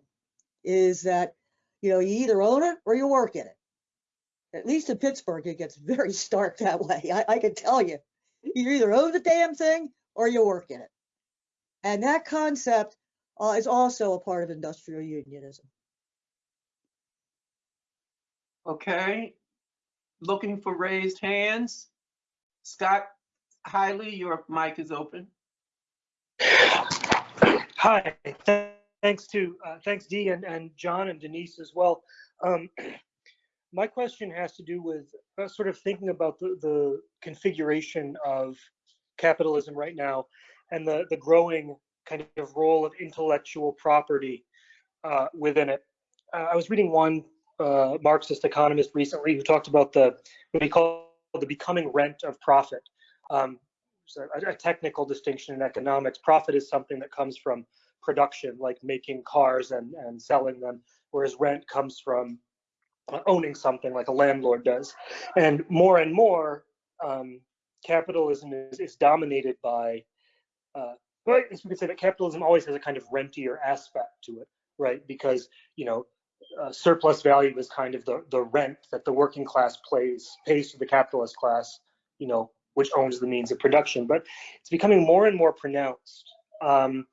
is that, you know, you either own it or you work in it. At least in Pittsburgh, it gets very stark that way. I, I can tell you, you either own the damn thing or you work in it. And that concept uh, is also a part of industrial unionism. Okay. Looking for raised hands. Scott Hiley, your mic is open. Hi, thanks to, uh, thanks Dee and, and John and Denise as well. Um, my question has to do with uh, sort of thinking about the, the configuration of capitalism right now and the, the growing kind of role of intellectual property uh, within it. Uh, I was reading one uh, Marxist economist recently who talked about the what he called the becoming rent of profit. Um, a, a technical distinction in economics. Profit is something that comes from production, like making cars and, and selling them, whereas rent comes from owning something like a landlord does. And more and more, um, capitalism is, is dominated by, uh, well, we could say that capitalism always has a kind of rentier aspect to it, right? Because, you know, uh, surplus value is kind of the, the rent that the working class pays pays to the capitalist class, you know, which owns the means of production. But it's becoming more and more pronounced. Um,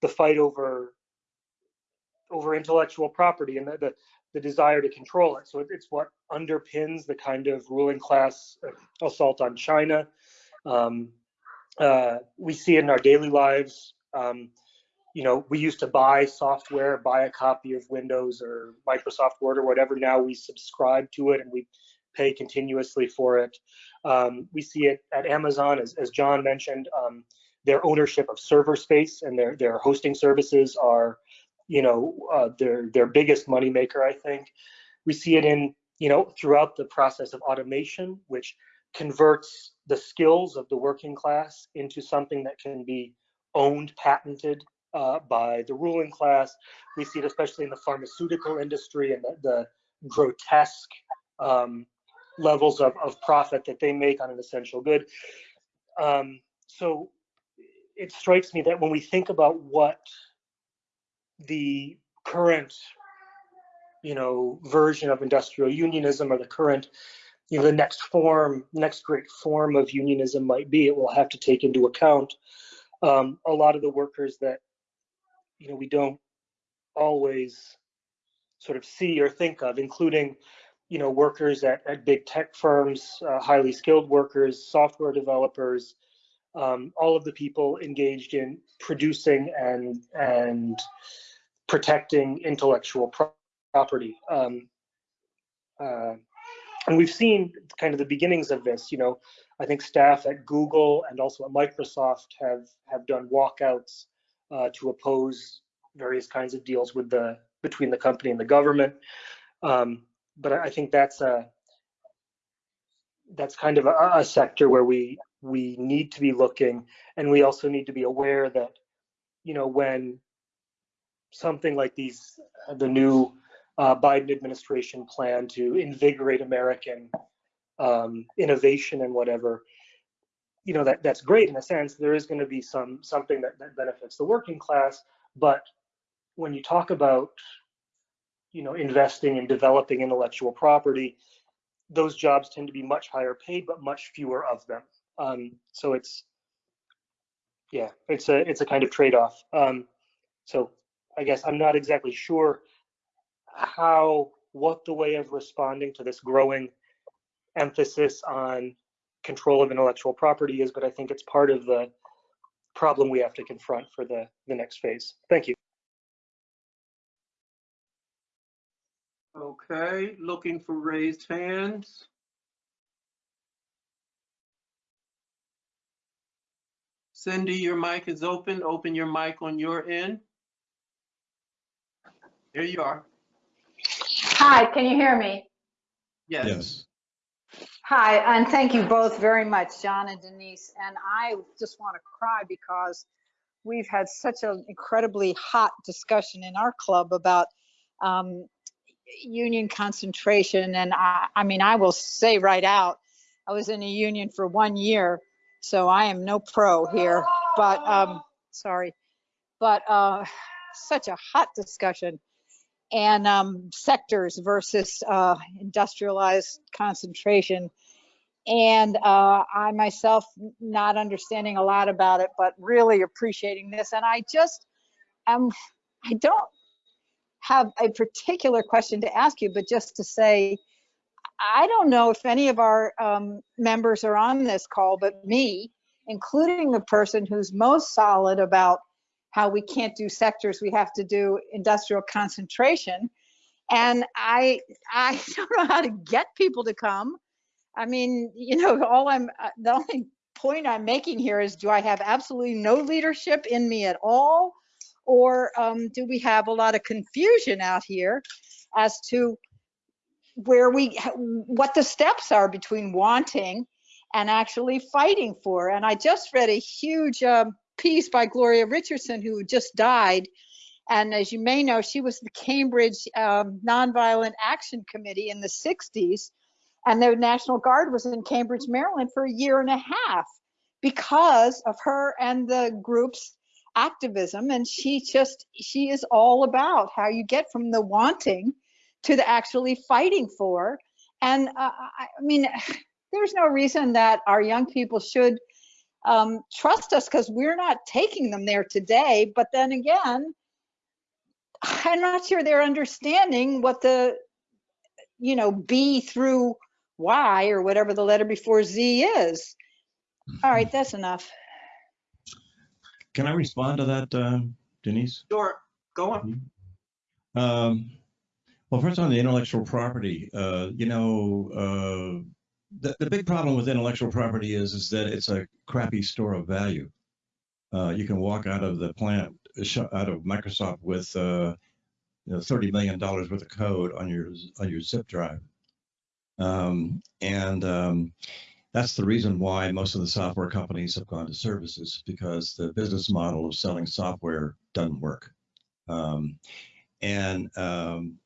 the fight over over intellectual property and the, the, the desire to control it. So it- it's what underpins the kind of ruling class assault on China. Um, uh, we see it in our daily lives. Um, you know, we used to buy software, buy a copy of Windows or Microsoft Word or whatever. Now we subscribe to it and we pay continuously for it. Um, we see it at Amazon, as, as John mentioned. Um, their ownership of server space and their their hosting services are, you know, uh, their their biggest moneymaker. I think we see it in you know throughout the process of automation, which converts the skills of the working class into something that can be owned, patented uh, by the ruling class. We see it especially in the pharmaceutical industry and the, the grotesque um, levels of, of profit that they make on an essential good. Um, so it strikes me that when we think about what the current, you know, version of industrial unionism or the current, you know, the next form, next great form of unionism might be, it will have to take into account um, a lot of the workers that, you know, we don't always sort of see or think of, including, you know, workers at, at big tech firms, uh, highly skilled workers, software developers, um, all of the people engaged in producing and and protecting intellectual pro- property. Um, uh, and we've seen kind of the beginnings of this. You know, I think staff at Google and also at Microsoft have have done walkouts uh, to oppose various kinds of deals with the between the company and the government. Um, but I think that's a that's kind of a, a sector where we we need to be looking and we also need to be aware that you know when something like these the new uh, biden administration plan to invigorate american um, innovation and whatever you know that that's great in a sense there is going to be some something that, that benefits the working class but when you talk about you know investing in developing intellectual property those jobs tend to be much higher paid but much fewer of them um, so it's, yeah, it's a it's a kind of trade-off. Um, so I guess I'm not exactly sure how what the way of responding to this growing emphasis on control of intellectual property is, but I think it's part of the problem we have to confront for the the next phase. Thank you. Okay, looking for raised hands. Cindy, your mic is open. Open your mic on your end. There you are. Hi, can you hear me? Yes. Yes. Hi, and thank you both very much, John and Denise. And I just want to cry because we've had such an incredibly hot discussion in our club about um, union concentration. And I, I mean, I will say right out, I was in a union for one year, so I am no pro here. But um, sorry, but uh, such a hot discussion and um, sectors versus uh, industrialized concentration. And uh, I myself not understanding a lot about it, but really appreciating this. And I just, um, I don't have a particular question to ask you, but just to say, I don't know if any of our um, members are on this call, but me, including the person who's most solid about how we can't do sectors, we have to do industrial concentration. And I, I don't know how to get people to come. I mean, you know, all I'm, uh, the only point I'm making here is do I have absolutely no leadership in me at all? Or um, do we have a lot of confusion out here as to where we, what the steps are between wanting and actually fighting for? And I just read a huge um, piece by Gloria Richardson, who just died. And as you may know, she was the Cambridge um, Nonviolent Action Committee in the 60s. And the National Guard was in Cambridge, Maryland for a year and a half because of her and the group's activism. And she just, she is all about how you get from the wanting to the actually fighting for. And uh, I mean, there's no reason that our young people should um, trust us because we're not taking them there today. But then again, I'm not sure they're understanding what the, you know, B through Y or whatever the letter before Z is. All right, that's enough. Can I respond to that, uh, Denise? Sure, go on. Um, well, first on the intellectual property, uh, you know, uh, the, the big problem with intellectual property is, is that it's a crappy store of value. Uh, you can walk out of the plant, out of Microsoft with, uh, you know, $30 million worth of code on your, on your zip drive. Um, and, um, that's the reason why most of the software companies have gone to services because the business model of selling software doesn't work. Um, and um,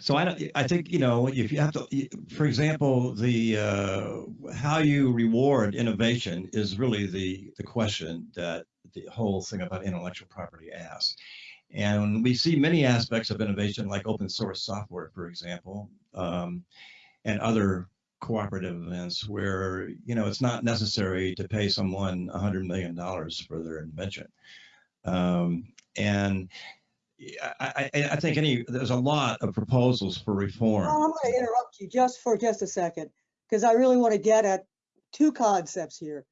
so I, don't- I think you know if you have to, for example, the uh, how you reward innovation is really the the question that the whole thing about intellectual property asks. And we see many aspects of innovation, like open source software, for example, um, and other cooperative events where you know it's not necessary to pay someone a hundred million dollars for their invention. Um, and I, I, I think any there's a lot of proposals for reform. Well, I'm going to interrupt you just for just a second, because I really want to get at two concepts here.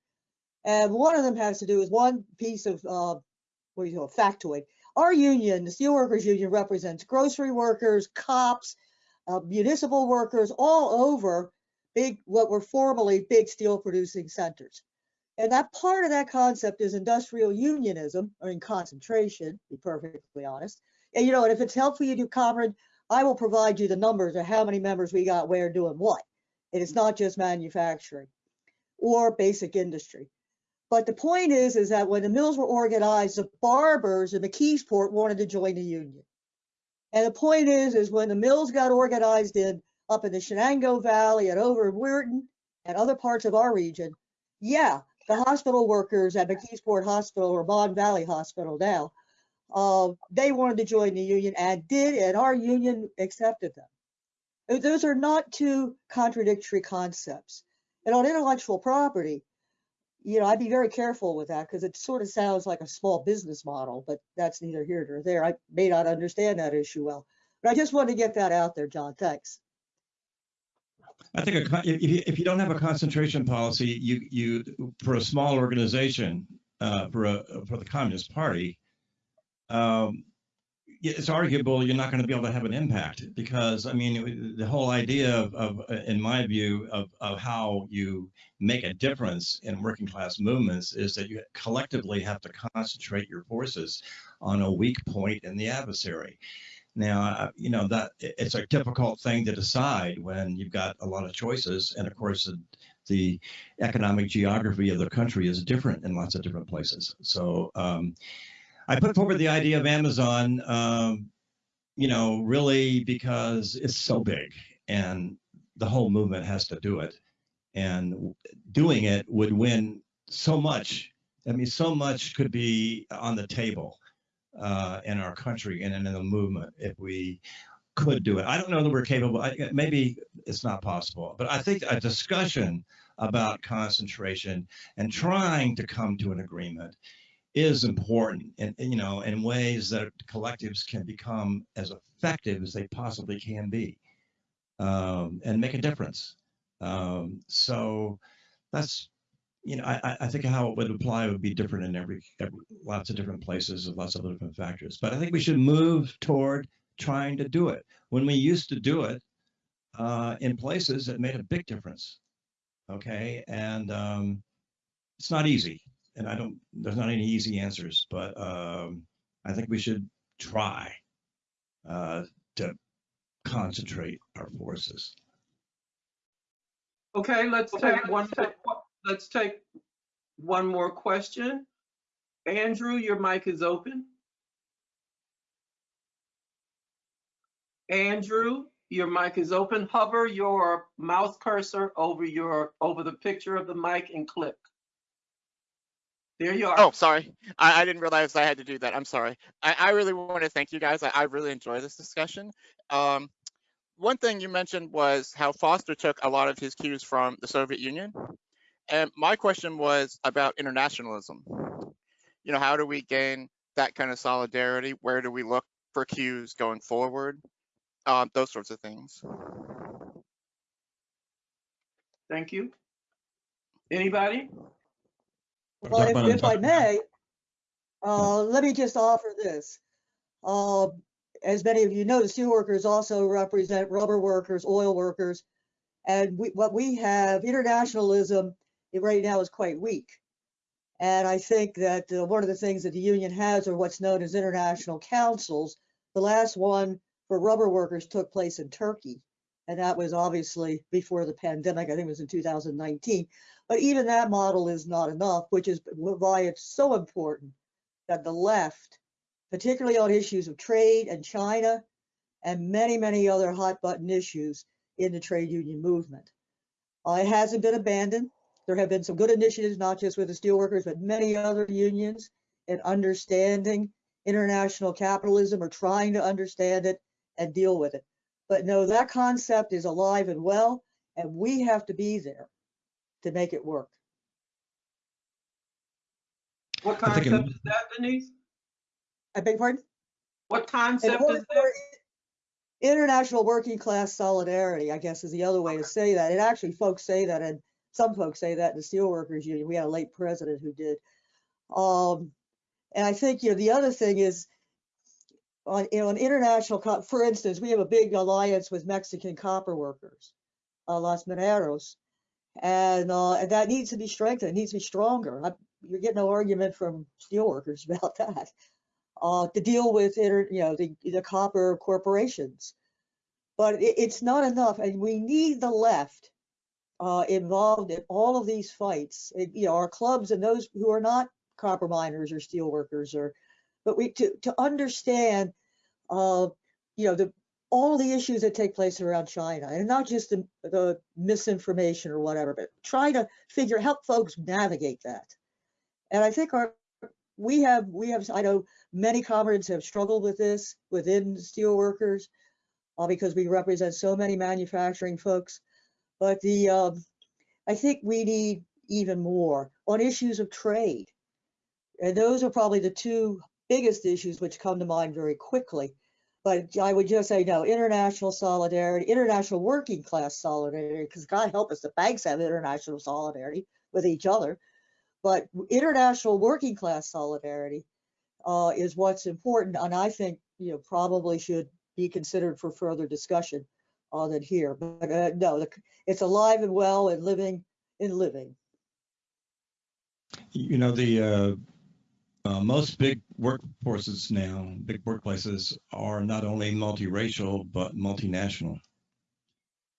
And one of them has to do with one piece of, uh, what do you call, factoid. Our union, the Steelworkers Union represents grocery workers, cops, uh, municipal workers all over big, what were formerly big steel producing centers. And that part of that concept is industrial unionism, or in concentration, to be perfectly honest. And you know, and if it's helpful you do, comrade, I will provide you the numbers of how many members we got where doing what. And it's not just manufacturing or basic industry. But the point is, is that when the mills were organized, the barbers in McKeesport wanted to join the union. And the point is, is when the mills got organized in up in the Shenango Valley and over in Weirton and other parts of our region, yeah, the hospital workers at McKeesport Hospital or Mon Valley Hospital now, uh, they wanted to join the union and did, and our union accepted them. Those are not two contradictory concepts. And on intellectual property, you know, I'd be very careful with that because it sort of sounds like a small business model, but that's neither here nor there. I may not understand that issue well, but I just wanted to get that out there, John. Thanks. I think a, if you, if you don't have a concentration policy, you you for a small organization, uh, for a for the Communist Party, um, it's arguable you're not going to be able to have an impact because I mean the whole idea of, of in my view of of how you make a difference in working class movements is that you collectively have to concentrate your forces on a weak point in the adversary. Now, uh, you know that it's a difficult thing to decide when you've got a lot of choices, and of course, the, economic geography of the country is different in lots of different places. So, um, I put forward the idea of Amazon, um, you know, really because it's so big, and the whole movement has to do it, and doing it would win so much. I mean, so much could be on the table uh, in our country and in the movement if we could do it. I don't know that we're capable. I, maybe it's not possible, but I think a discussion about concentration and trying to come to an agreement is important and you know in ways that collectives can become as effective as they possibly can be um, and make a difference um, so that's you know, I, I- think how it would apply would be different in every, every, lots of different places and lots of different factors. But I think we should move toward trying to do it. When we used to do it uh, in places, it made a big difference. Okay, and um, it's not easy, and I don't. There's not any easy answers, but um, I think we should try uh, to concentrate our forces. Okay, let's take one, let's take one more question. Andrew, your mic is open. Andrew, your mic is open. Hover your mouse cursor over your, over the picture of the mic and click. There you are. Oh, sorry. I, I didn't realize I had to do that. I'm sorry. I, I really want to thank you guys. I, I really enjoy this discussion. Um, one thing you mentioned was how Foster took a lot of his cues from the Soviet Union. And my question was about internationalism. You know, how do we gain that kind of solidarity? Where do we look for cues going forward, um, those sorts of things. Thank you. Anybody? Well, if, if I may, uh, let me just offer this. Uh, as many of you know, the steelworkers also represent rubber workers, oil workers, and we, what we have, internationalism it right now is quite weak. And I think that uh, one of the things that the union has are what's known as international councils. The last one for rubber workers took place in Turkey, and that was obviously before the pandemic. I think it was in 2019. But even that model is not enough, which is why it's so important that the left, particularly on issues of trade and China and many, many other hot button issues in the trade union movement. Uh, it hasn't been abandoned. There have been some good initiatives, not just with the steelworkers, but many other unions in understanding international capitalism or trying to understand it and deal with it. But no, that concept is alive and well, and we have to be there to make it work. What I think concept is that, Denise? I beg your pardon? What concept is that? International working class solidarity, I guess is the other way to say that. And actually folks say that, and some folks say that in the steelworkers union. We had a late president who did. Um, and I think, you know, the other thing is on, you know, an international, for instance, we have a big alliance with Mexican copper workers, uh, Los Mineros. And, uh, and that needs to be strengthened, it needs to be stronger. I, you're getting no argument from steelworkers about that uh, to deal with inter, you know the, the copper corporations. But it, it's not enough, and we need the left uh, involved in all of these fights. It- you know, our clubs and those who are not copper miners or steel workers, or but we to to understand, uh, you know, the all the issues that take place around China, and not just the, the misinformation or whatever, but try to figure help folks navigate that. And I think our we have we have I know many comrades have struggled with this within steelworkers uh, because we represent so many manufacturing folks. But the um, I think we need even more on issues of trade, and those are probably the two biggest issues which come to mind very quickly. But I would just say no, international solidarity, international working class solidarity, because God help us, the banks have international solidarity with each other. But international working class solidarity uh, is what's important, and I think you know probably should be considered for further discussion uh, than here. But uh, no, the, it's alive and well and living and living. You know, the uh, uh, most big workforces now, big workplaces are not only multiracial, but multinational.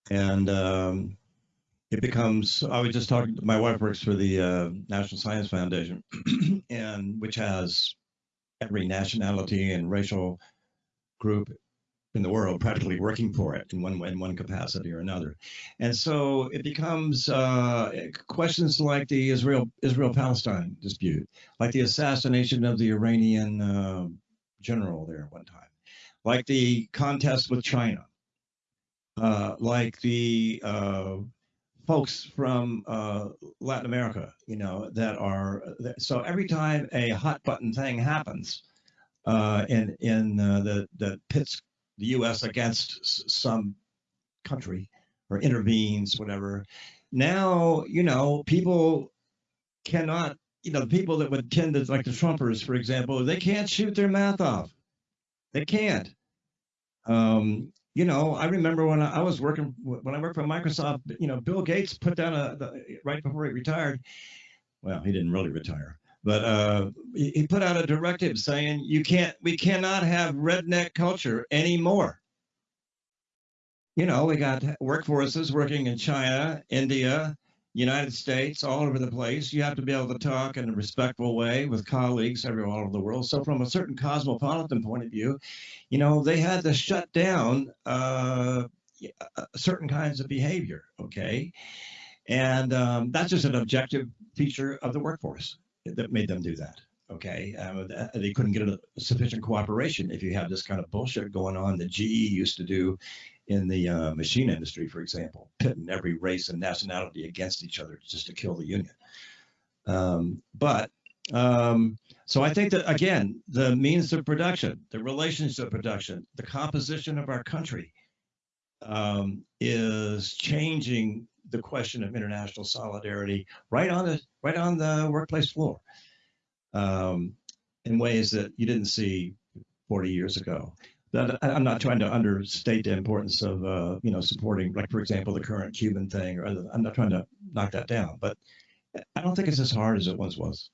And um, it becomes, I was just talking, my wife works for the uh, National Science Foundation, and which has every nationality and racial group in the world practically working for it in one in one capacity or another. And so it becomes uh, questions like the Israel Israel Palestine dispute, like the assassination of the Iranian uh, general there at one time, like the contest with China, uh, like the uh, folks from uh, Latin America, you know, that are so every time a hot button thing happens uh, in in uh, the the pits the U.S. against some country or intervenes, whatever. Now, you know, people cannot, you know, the people that would tend to, like the Trumpers, for example, they can't shoot their mouth off. They can't. Um, you know, I remember when I I was working, when I worked for Microsoft, you know, Bill Gates put down a, the, right before he retired, well, he didn't really retire, but uh, he, put out a directive saying you can't, we cannot have redneck culture anymore. You know, we got workforces working in China, India, United States, all over the place. You have to be able to talk in a respectful way with colleagues everywhere all over the world. So, from a certain cosmopolitan point of view, you know, they had to shut down uh, certain kinds of behavior. Okay, and um, that's just an objective feature of the workforce that made them do that. Okay, um, they couldn't get a sufficient cooperation if you have this kind of bullshit going on that GE used to do in the uh, machine industry, for example, pitting every race and nationality against each other just to kill the union. Um, but um, So I think that again, the means of production, the relations of production, the composition of our country um, is changing the question of international solidarity right on the right on the workplace floor um, in ways that you didn't see 40 years ago. That I'm not trying to understate the importance of uh, you know supporting, like for example, the current Cuban thing, or other, I'm not trying to knock that down, but I don't think it's as hard as it once was.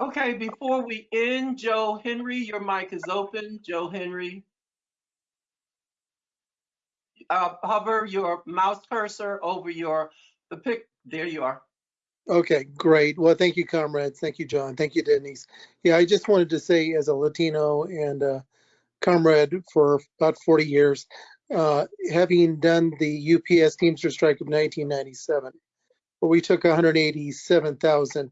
Okay, before we end, Joe Henry, your mic is open. Joe Henry. Uh, hover your mouse cursor over your, the pic, there you are. Okay, great. Well, thank you, comrades. Thank you, John. Thank you, Denise. Yeah, I just wanted to say as a Latino and uh, comrade for about 40 years, uh, having done the UPS Teamster strike of 1997, where we took 187,000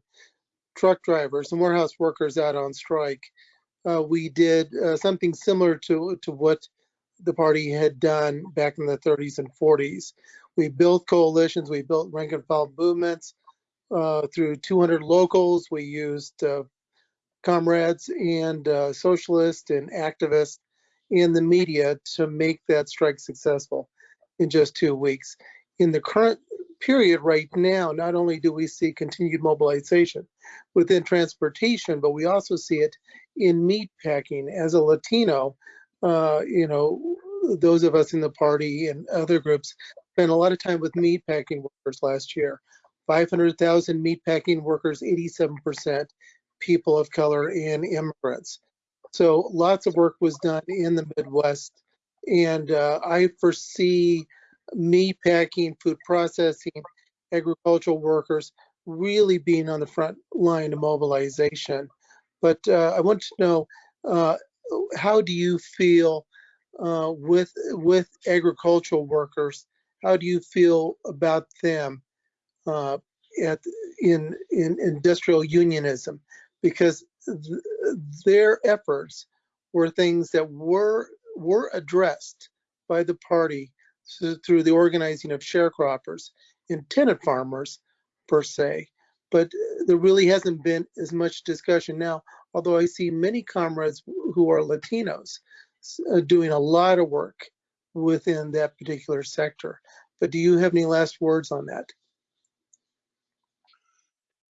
truck drivers and warehouse workers out on strike, uh, we did uh, something similar to, to what the party had done back in the 30s and 40s. We built coalitions, we built rank and file movements, uh, through 200 locals. We used uh, comrades and uh, socialists and activists in the media to make that strike successful in just two weeks. In the current period right now, not only do we see continued mobilization within transportation, but we also see it in meat packing. As a Latino, uh, you know, those of us in the party and other groups spent a lot of time with meat packing workers last year. 500,000 meatpacking workers, 87% people of color and immigrants. So lots of work was done in the Midwest. And uh, I foresee meatpacking, food processing, agricultural workers really being on the front line of mobilization. But uh, I want to know, uh, how do you feel uh, with, with agricultural workers? How do you feel about them? uh, at in in industrial unionism because th- their efforts were things that were were addressed by the party through the organizing of sharecroppers and tenant farmers per se but there really hasn't been as much discussion now although i see many comrades who are latinos uh, doing a lot of work within that particular sector but do you have any last words on that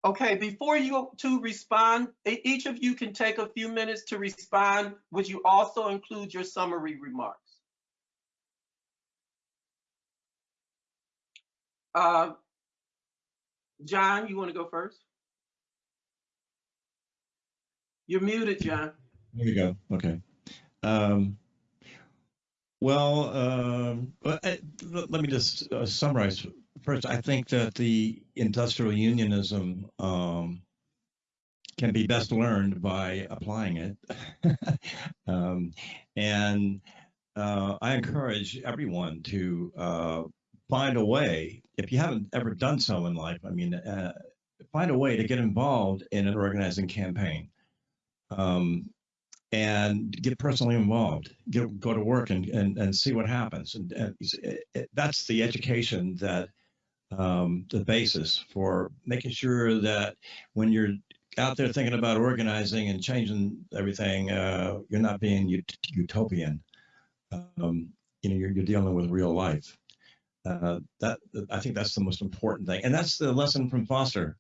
Okay, before you to respond, each of you can take a few minutes to respond. Would you also include your summary remarks? Uh, John, you want to go first? You're muted, John. There you go. Okay. Um, well, um, uh, let me just uh, summarize. First, I think that the industrial unionism um, can be best learned by applying it. um, and uh, I encourage everyone to uh, find a way, if you haven't ever done so in life, I mean, uh, find a way to get involved in an organizing campaign. Um, and get personally involved, get, go to work and, and, and see what happens. And, and it, it, that's the education that um, the basis for making sure that when you're out there thinking about organizing and changing everything, uh, you're not being ut- utopian. Um, you know, you're, you're dealing with real life. Uh, that I think that's the most important thing, and that's the lesson from Foster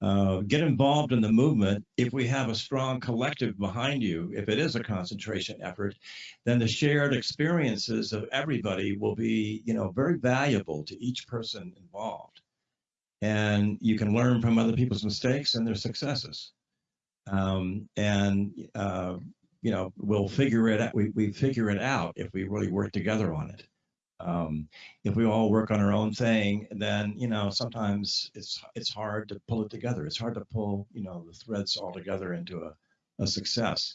uh, get involved in the movement. If we have a strong collective behind you, if it is a concentration effort, then the shared experiences of everybody will be, you know, very valuable to each person involved. And you can learn from other people's mistakes and their successes. Um, and, uh, you know, we'll figure it out. We, we figure it out if we really work together on it. Um, if we all work on our own thing, then you know sometimes it's it's hard to pull it together. It's hard to pull you know the threads all together into a, a success.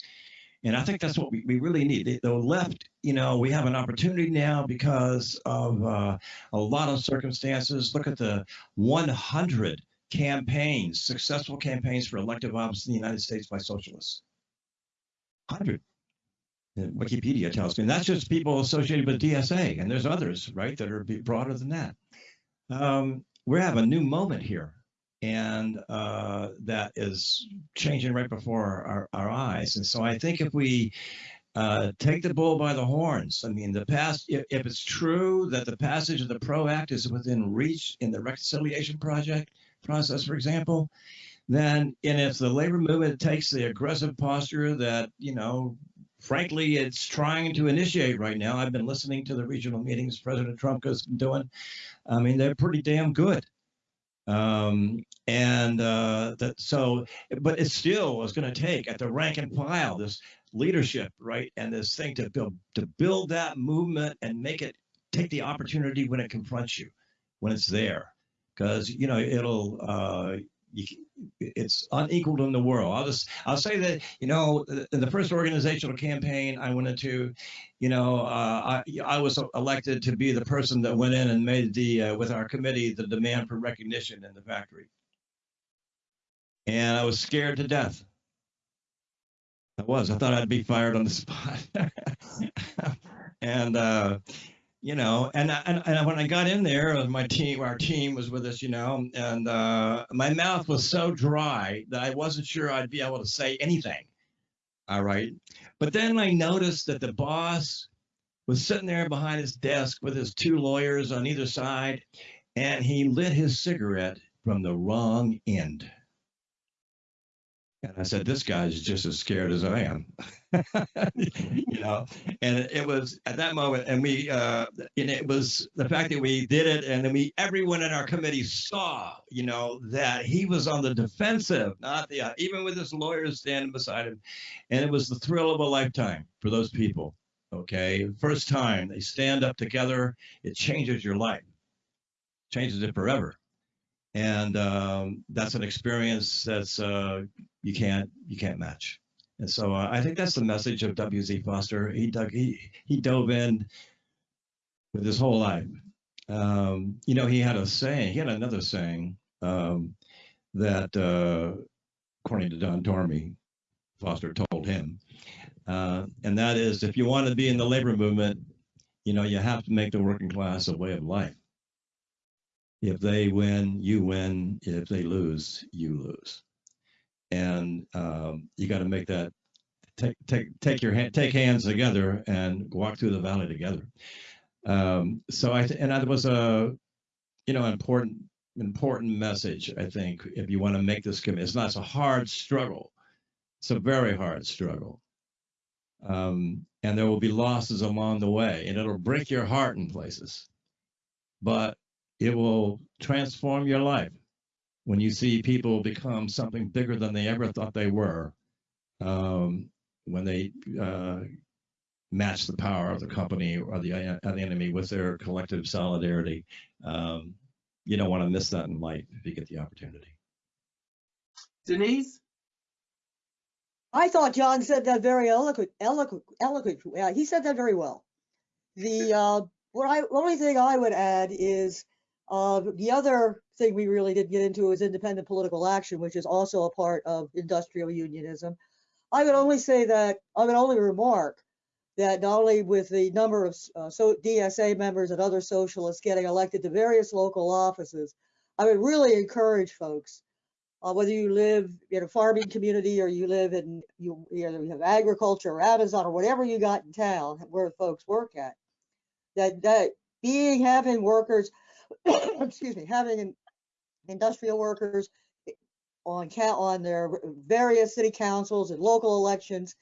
And I think that's what we, we really need. The, left, you know, we have an opportunity now because of uh, a lot of circumstances. Look at the 100 campaigns, successful campaigns for elective office in the United States by socialists. 100. Wikipedia tells me. And that's just people associated with DSA, and there's others, right, that are broader than that. Um, we have a new moment here, and uh, that is changing right before our, our eyes. And so I think if we uh, take the bull by the horns, I mean, the past, if, if it's true that the passage of the PRO Act is within reach in the reconciliation project process, for example, then, and if the labor movement takes the aggressive posture that, you know, frankly, it's trying to initiate right now. I've been listening to the regional meetings President Trumka has been doing. I mean, they're pretty damn good. Um, and uh, that so, but it still is going to take at the rank and file this leadership, right, and this thing to build to build that movement and make it take the opportunity when it confronts you, when it's there, because you know it'll uh, you, it's unequaled in the world. I'll just I'll say that you know in the first organizational campaign I went into, you know uh, I I was elected to be the person that went in and made the uh, with our committee the demand for recognition in the factory, and I was scared to death. I was. I thought I'd be fired on the spot, and. uh you know, and, and and when I got in there, uh, my team, our team was with us, you know, and uh, my mouth was so dry that I wasn't sure I'd be able to say anything. All right, but then I noticed that the boss was sitting there behind his desk with his two lawyers on either side, and he lit his cigarette from the wrong end. And I said, this guy's just as scared as I am. you know, and it was at that moment, and we, uh, and it was the fact that we did it, and then we, everyone in our committee saw, you know, that he was on the defensive, not the, uh, even with his lawyers standing beside him, and it was the thrill of a lifetime for those people. Okay, first time they stand up together, it changes your life, changes it forever and um, that's an experience that's uh, you can't you can't match. And so uh, I think that's the message of W.Z. Foster. He dug he he dove in with his whole life. Um, you know, he had a saying. He had another saying um, that, uh, according to Don Tormey, Foster told him, uh, and that is, if you want to be in the labor movement, you know, you have to make the working class a way of life. If they win, you win. If they lose, you lose. And um, you got to make that take take take your hand, take hands together and walk through the valley together. Um, so I and that was a you know important important message. I think if you want to make this commitment. it's not it's a hard struggle. It's a very hard struggle. Um, and there will be losses along the way, and it'll break your heart in places. But it will transform your life when you see people become something bigger than they ever thought they were um, when they uh, match the power of the company or the, uh, the enemy with their collective solidarity. Um, you don't want to miss that in life if you get the opportunity. Denise? I thought John said that very eloquent, eloquent, eloquent. Yeah, he said that very well. The uh, what I only thing I would add is uh, the other thing we really didn't get into is independent political action, which is also a part of industrial unionism. I would only say that I would only remark that not only with the number of uh, so DSA members and other socialists getting elected to various local offices, I would really encourage folks, uh, whether you live in a farming community or you live in you either you have agriculture or Amazon or whatever you got in town where folks work at, that that being having workers, excuse me, having industrial workers on count on their various city councils and local elections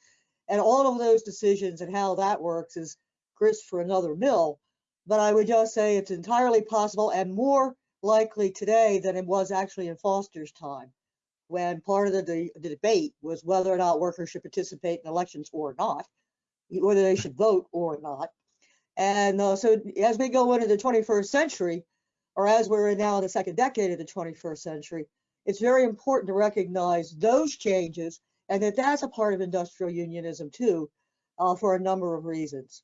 and all of those decisions and how that works is grist for another mill. But I would just say it's entirely possible and more likely today than it was actually in Foster's time, when part of the, the, the debate was whether or not workers should participate in elections or not, whether they should vote or not. And uh, so as we go into the 21st century, or as we're now in the second decade of the 21st century, it's very important to recognize those changes and that that's a part of industrial unionism too, uh, for a number of reasons.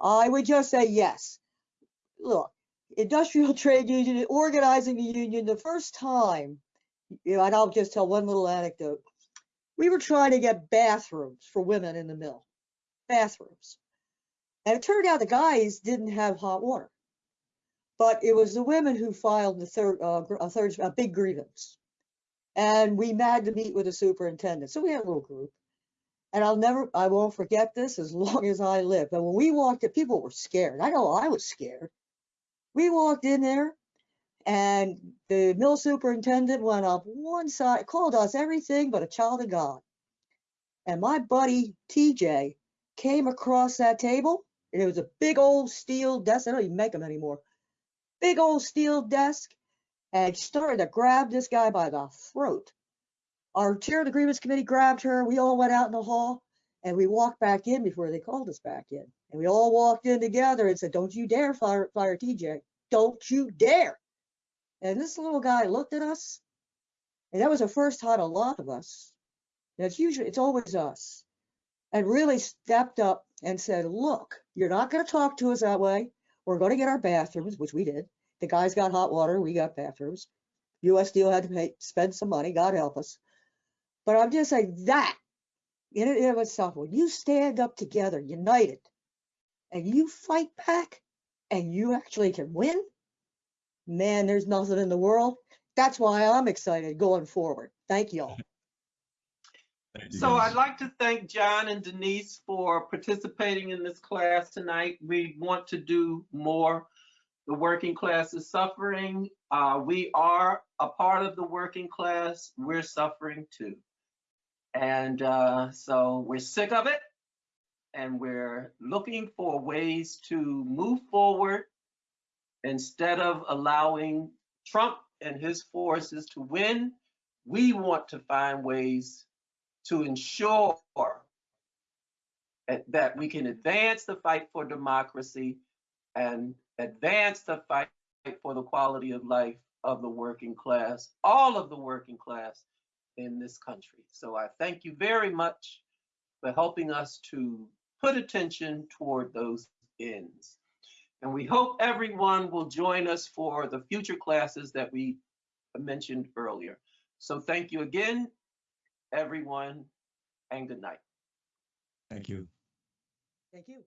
I would just say yes. Look, industrial trade union organizing a union the first time, you know, and I'll just tell one little anecdote. We were trying to get bathrooms for women in the mill, bathrooms. And it turned out the guys didn't have hot water. But it was the women who filed the third, uh, a third, a big grievance And we had to meet with the superintendent. So we had a little group. And I'll never, I won't forget this as long as I live. But when we walked in, people were scared. I know I was scared. We walked in there and the mill superintendent went up one side, called us everything but a child of God. And my buddy TJ came across that table. And it was a big old steel desk. They don't even make them anymore. Big old steel desk. And started to grab this guy by the throat. Our chair of the grievance committee grabbed her. We all went out in the hall and we walked back in before they called us back in. And we all walked in together and said, Don't you dare fire, fire TJ. Don't you dare. And this little guy looked at us. And that was the first time a lot of us, and it's usually, it's always us, and really stepped up and said, Look, you're not going to talk to us that way. We're going to get our bathrooms, which we did. The guys got hot water, we got bathrooms. US Steel had to pay, spend some money, God help us. But I'm just saying that in and of itself, when you stand up together, united, and you fight back, and you actually can win, man, there's nothing in the world. That's why I'm excited going forward. Thank you all. So. I'd like to thank John and Denise for participating in this class tonight. We want to do more. The working class is suffering. Uh, we are a part of the working class. We're suffering too. And uh, so we're sick of it. And we're looking for ways to move forward instead of allowing Trump and his forces to win. We want to find ways to ensure that- that we can advance the fight for democracy and advance the fight for the quality of life of the working class, all of the working class in this country. So I thank you very much for helping us to put attention toward those ends. And we hope everyone will join us for the future classes that we mentioned earlier. So thank you again, everyone, and good night. Thank you. Thank you.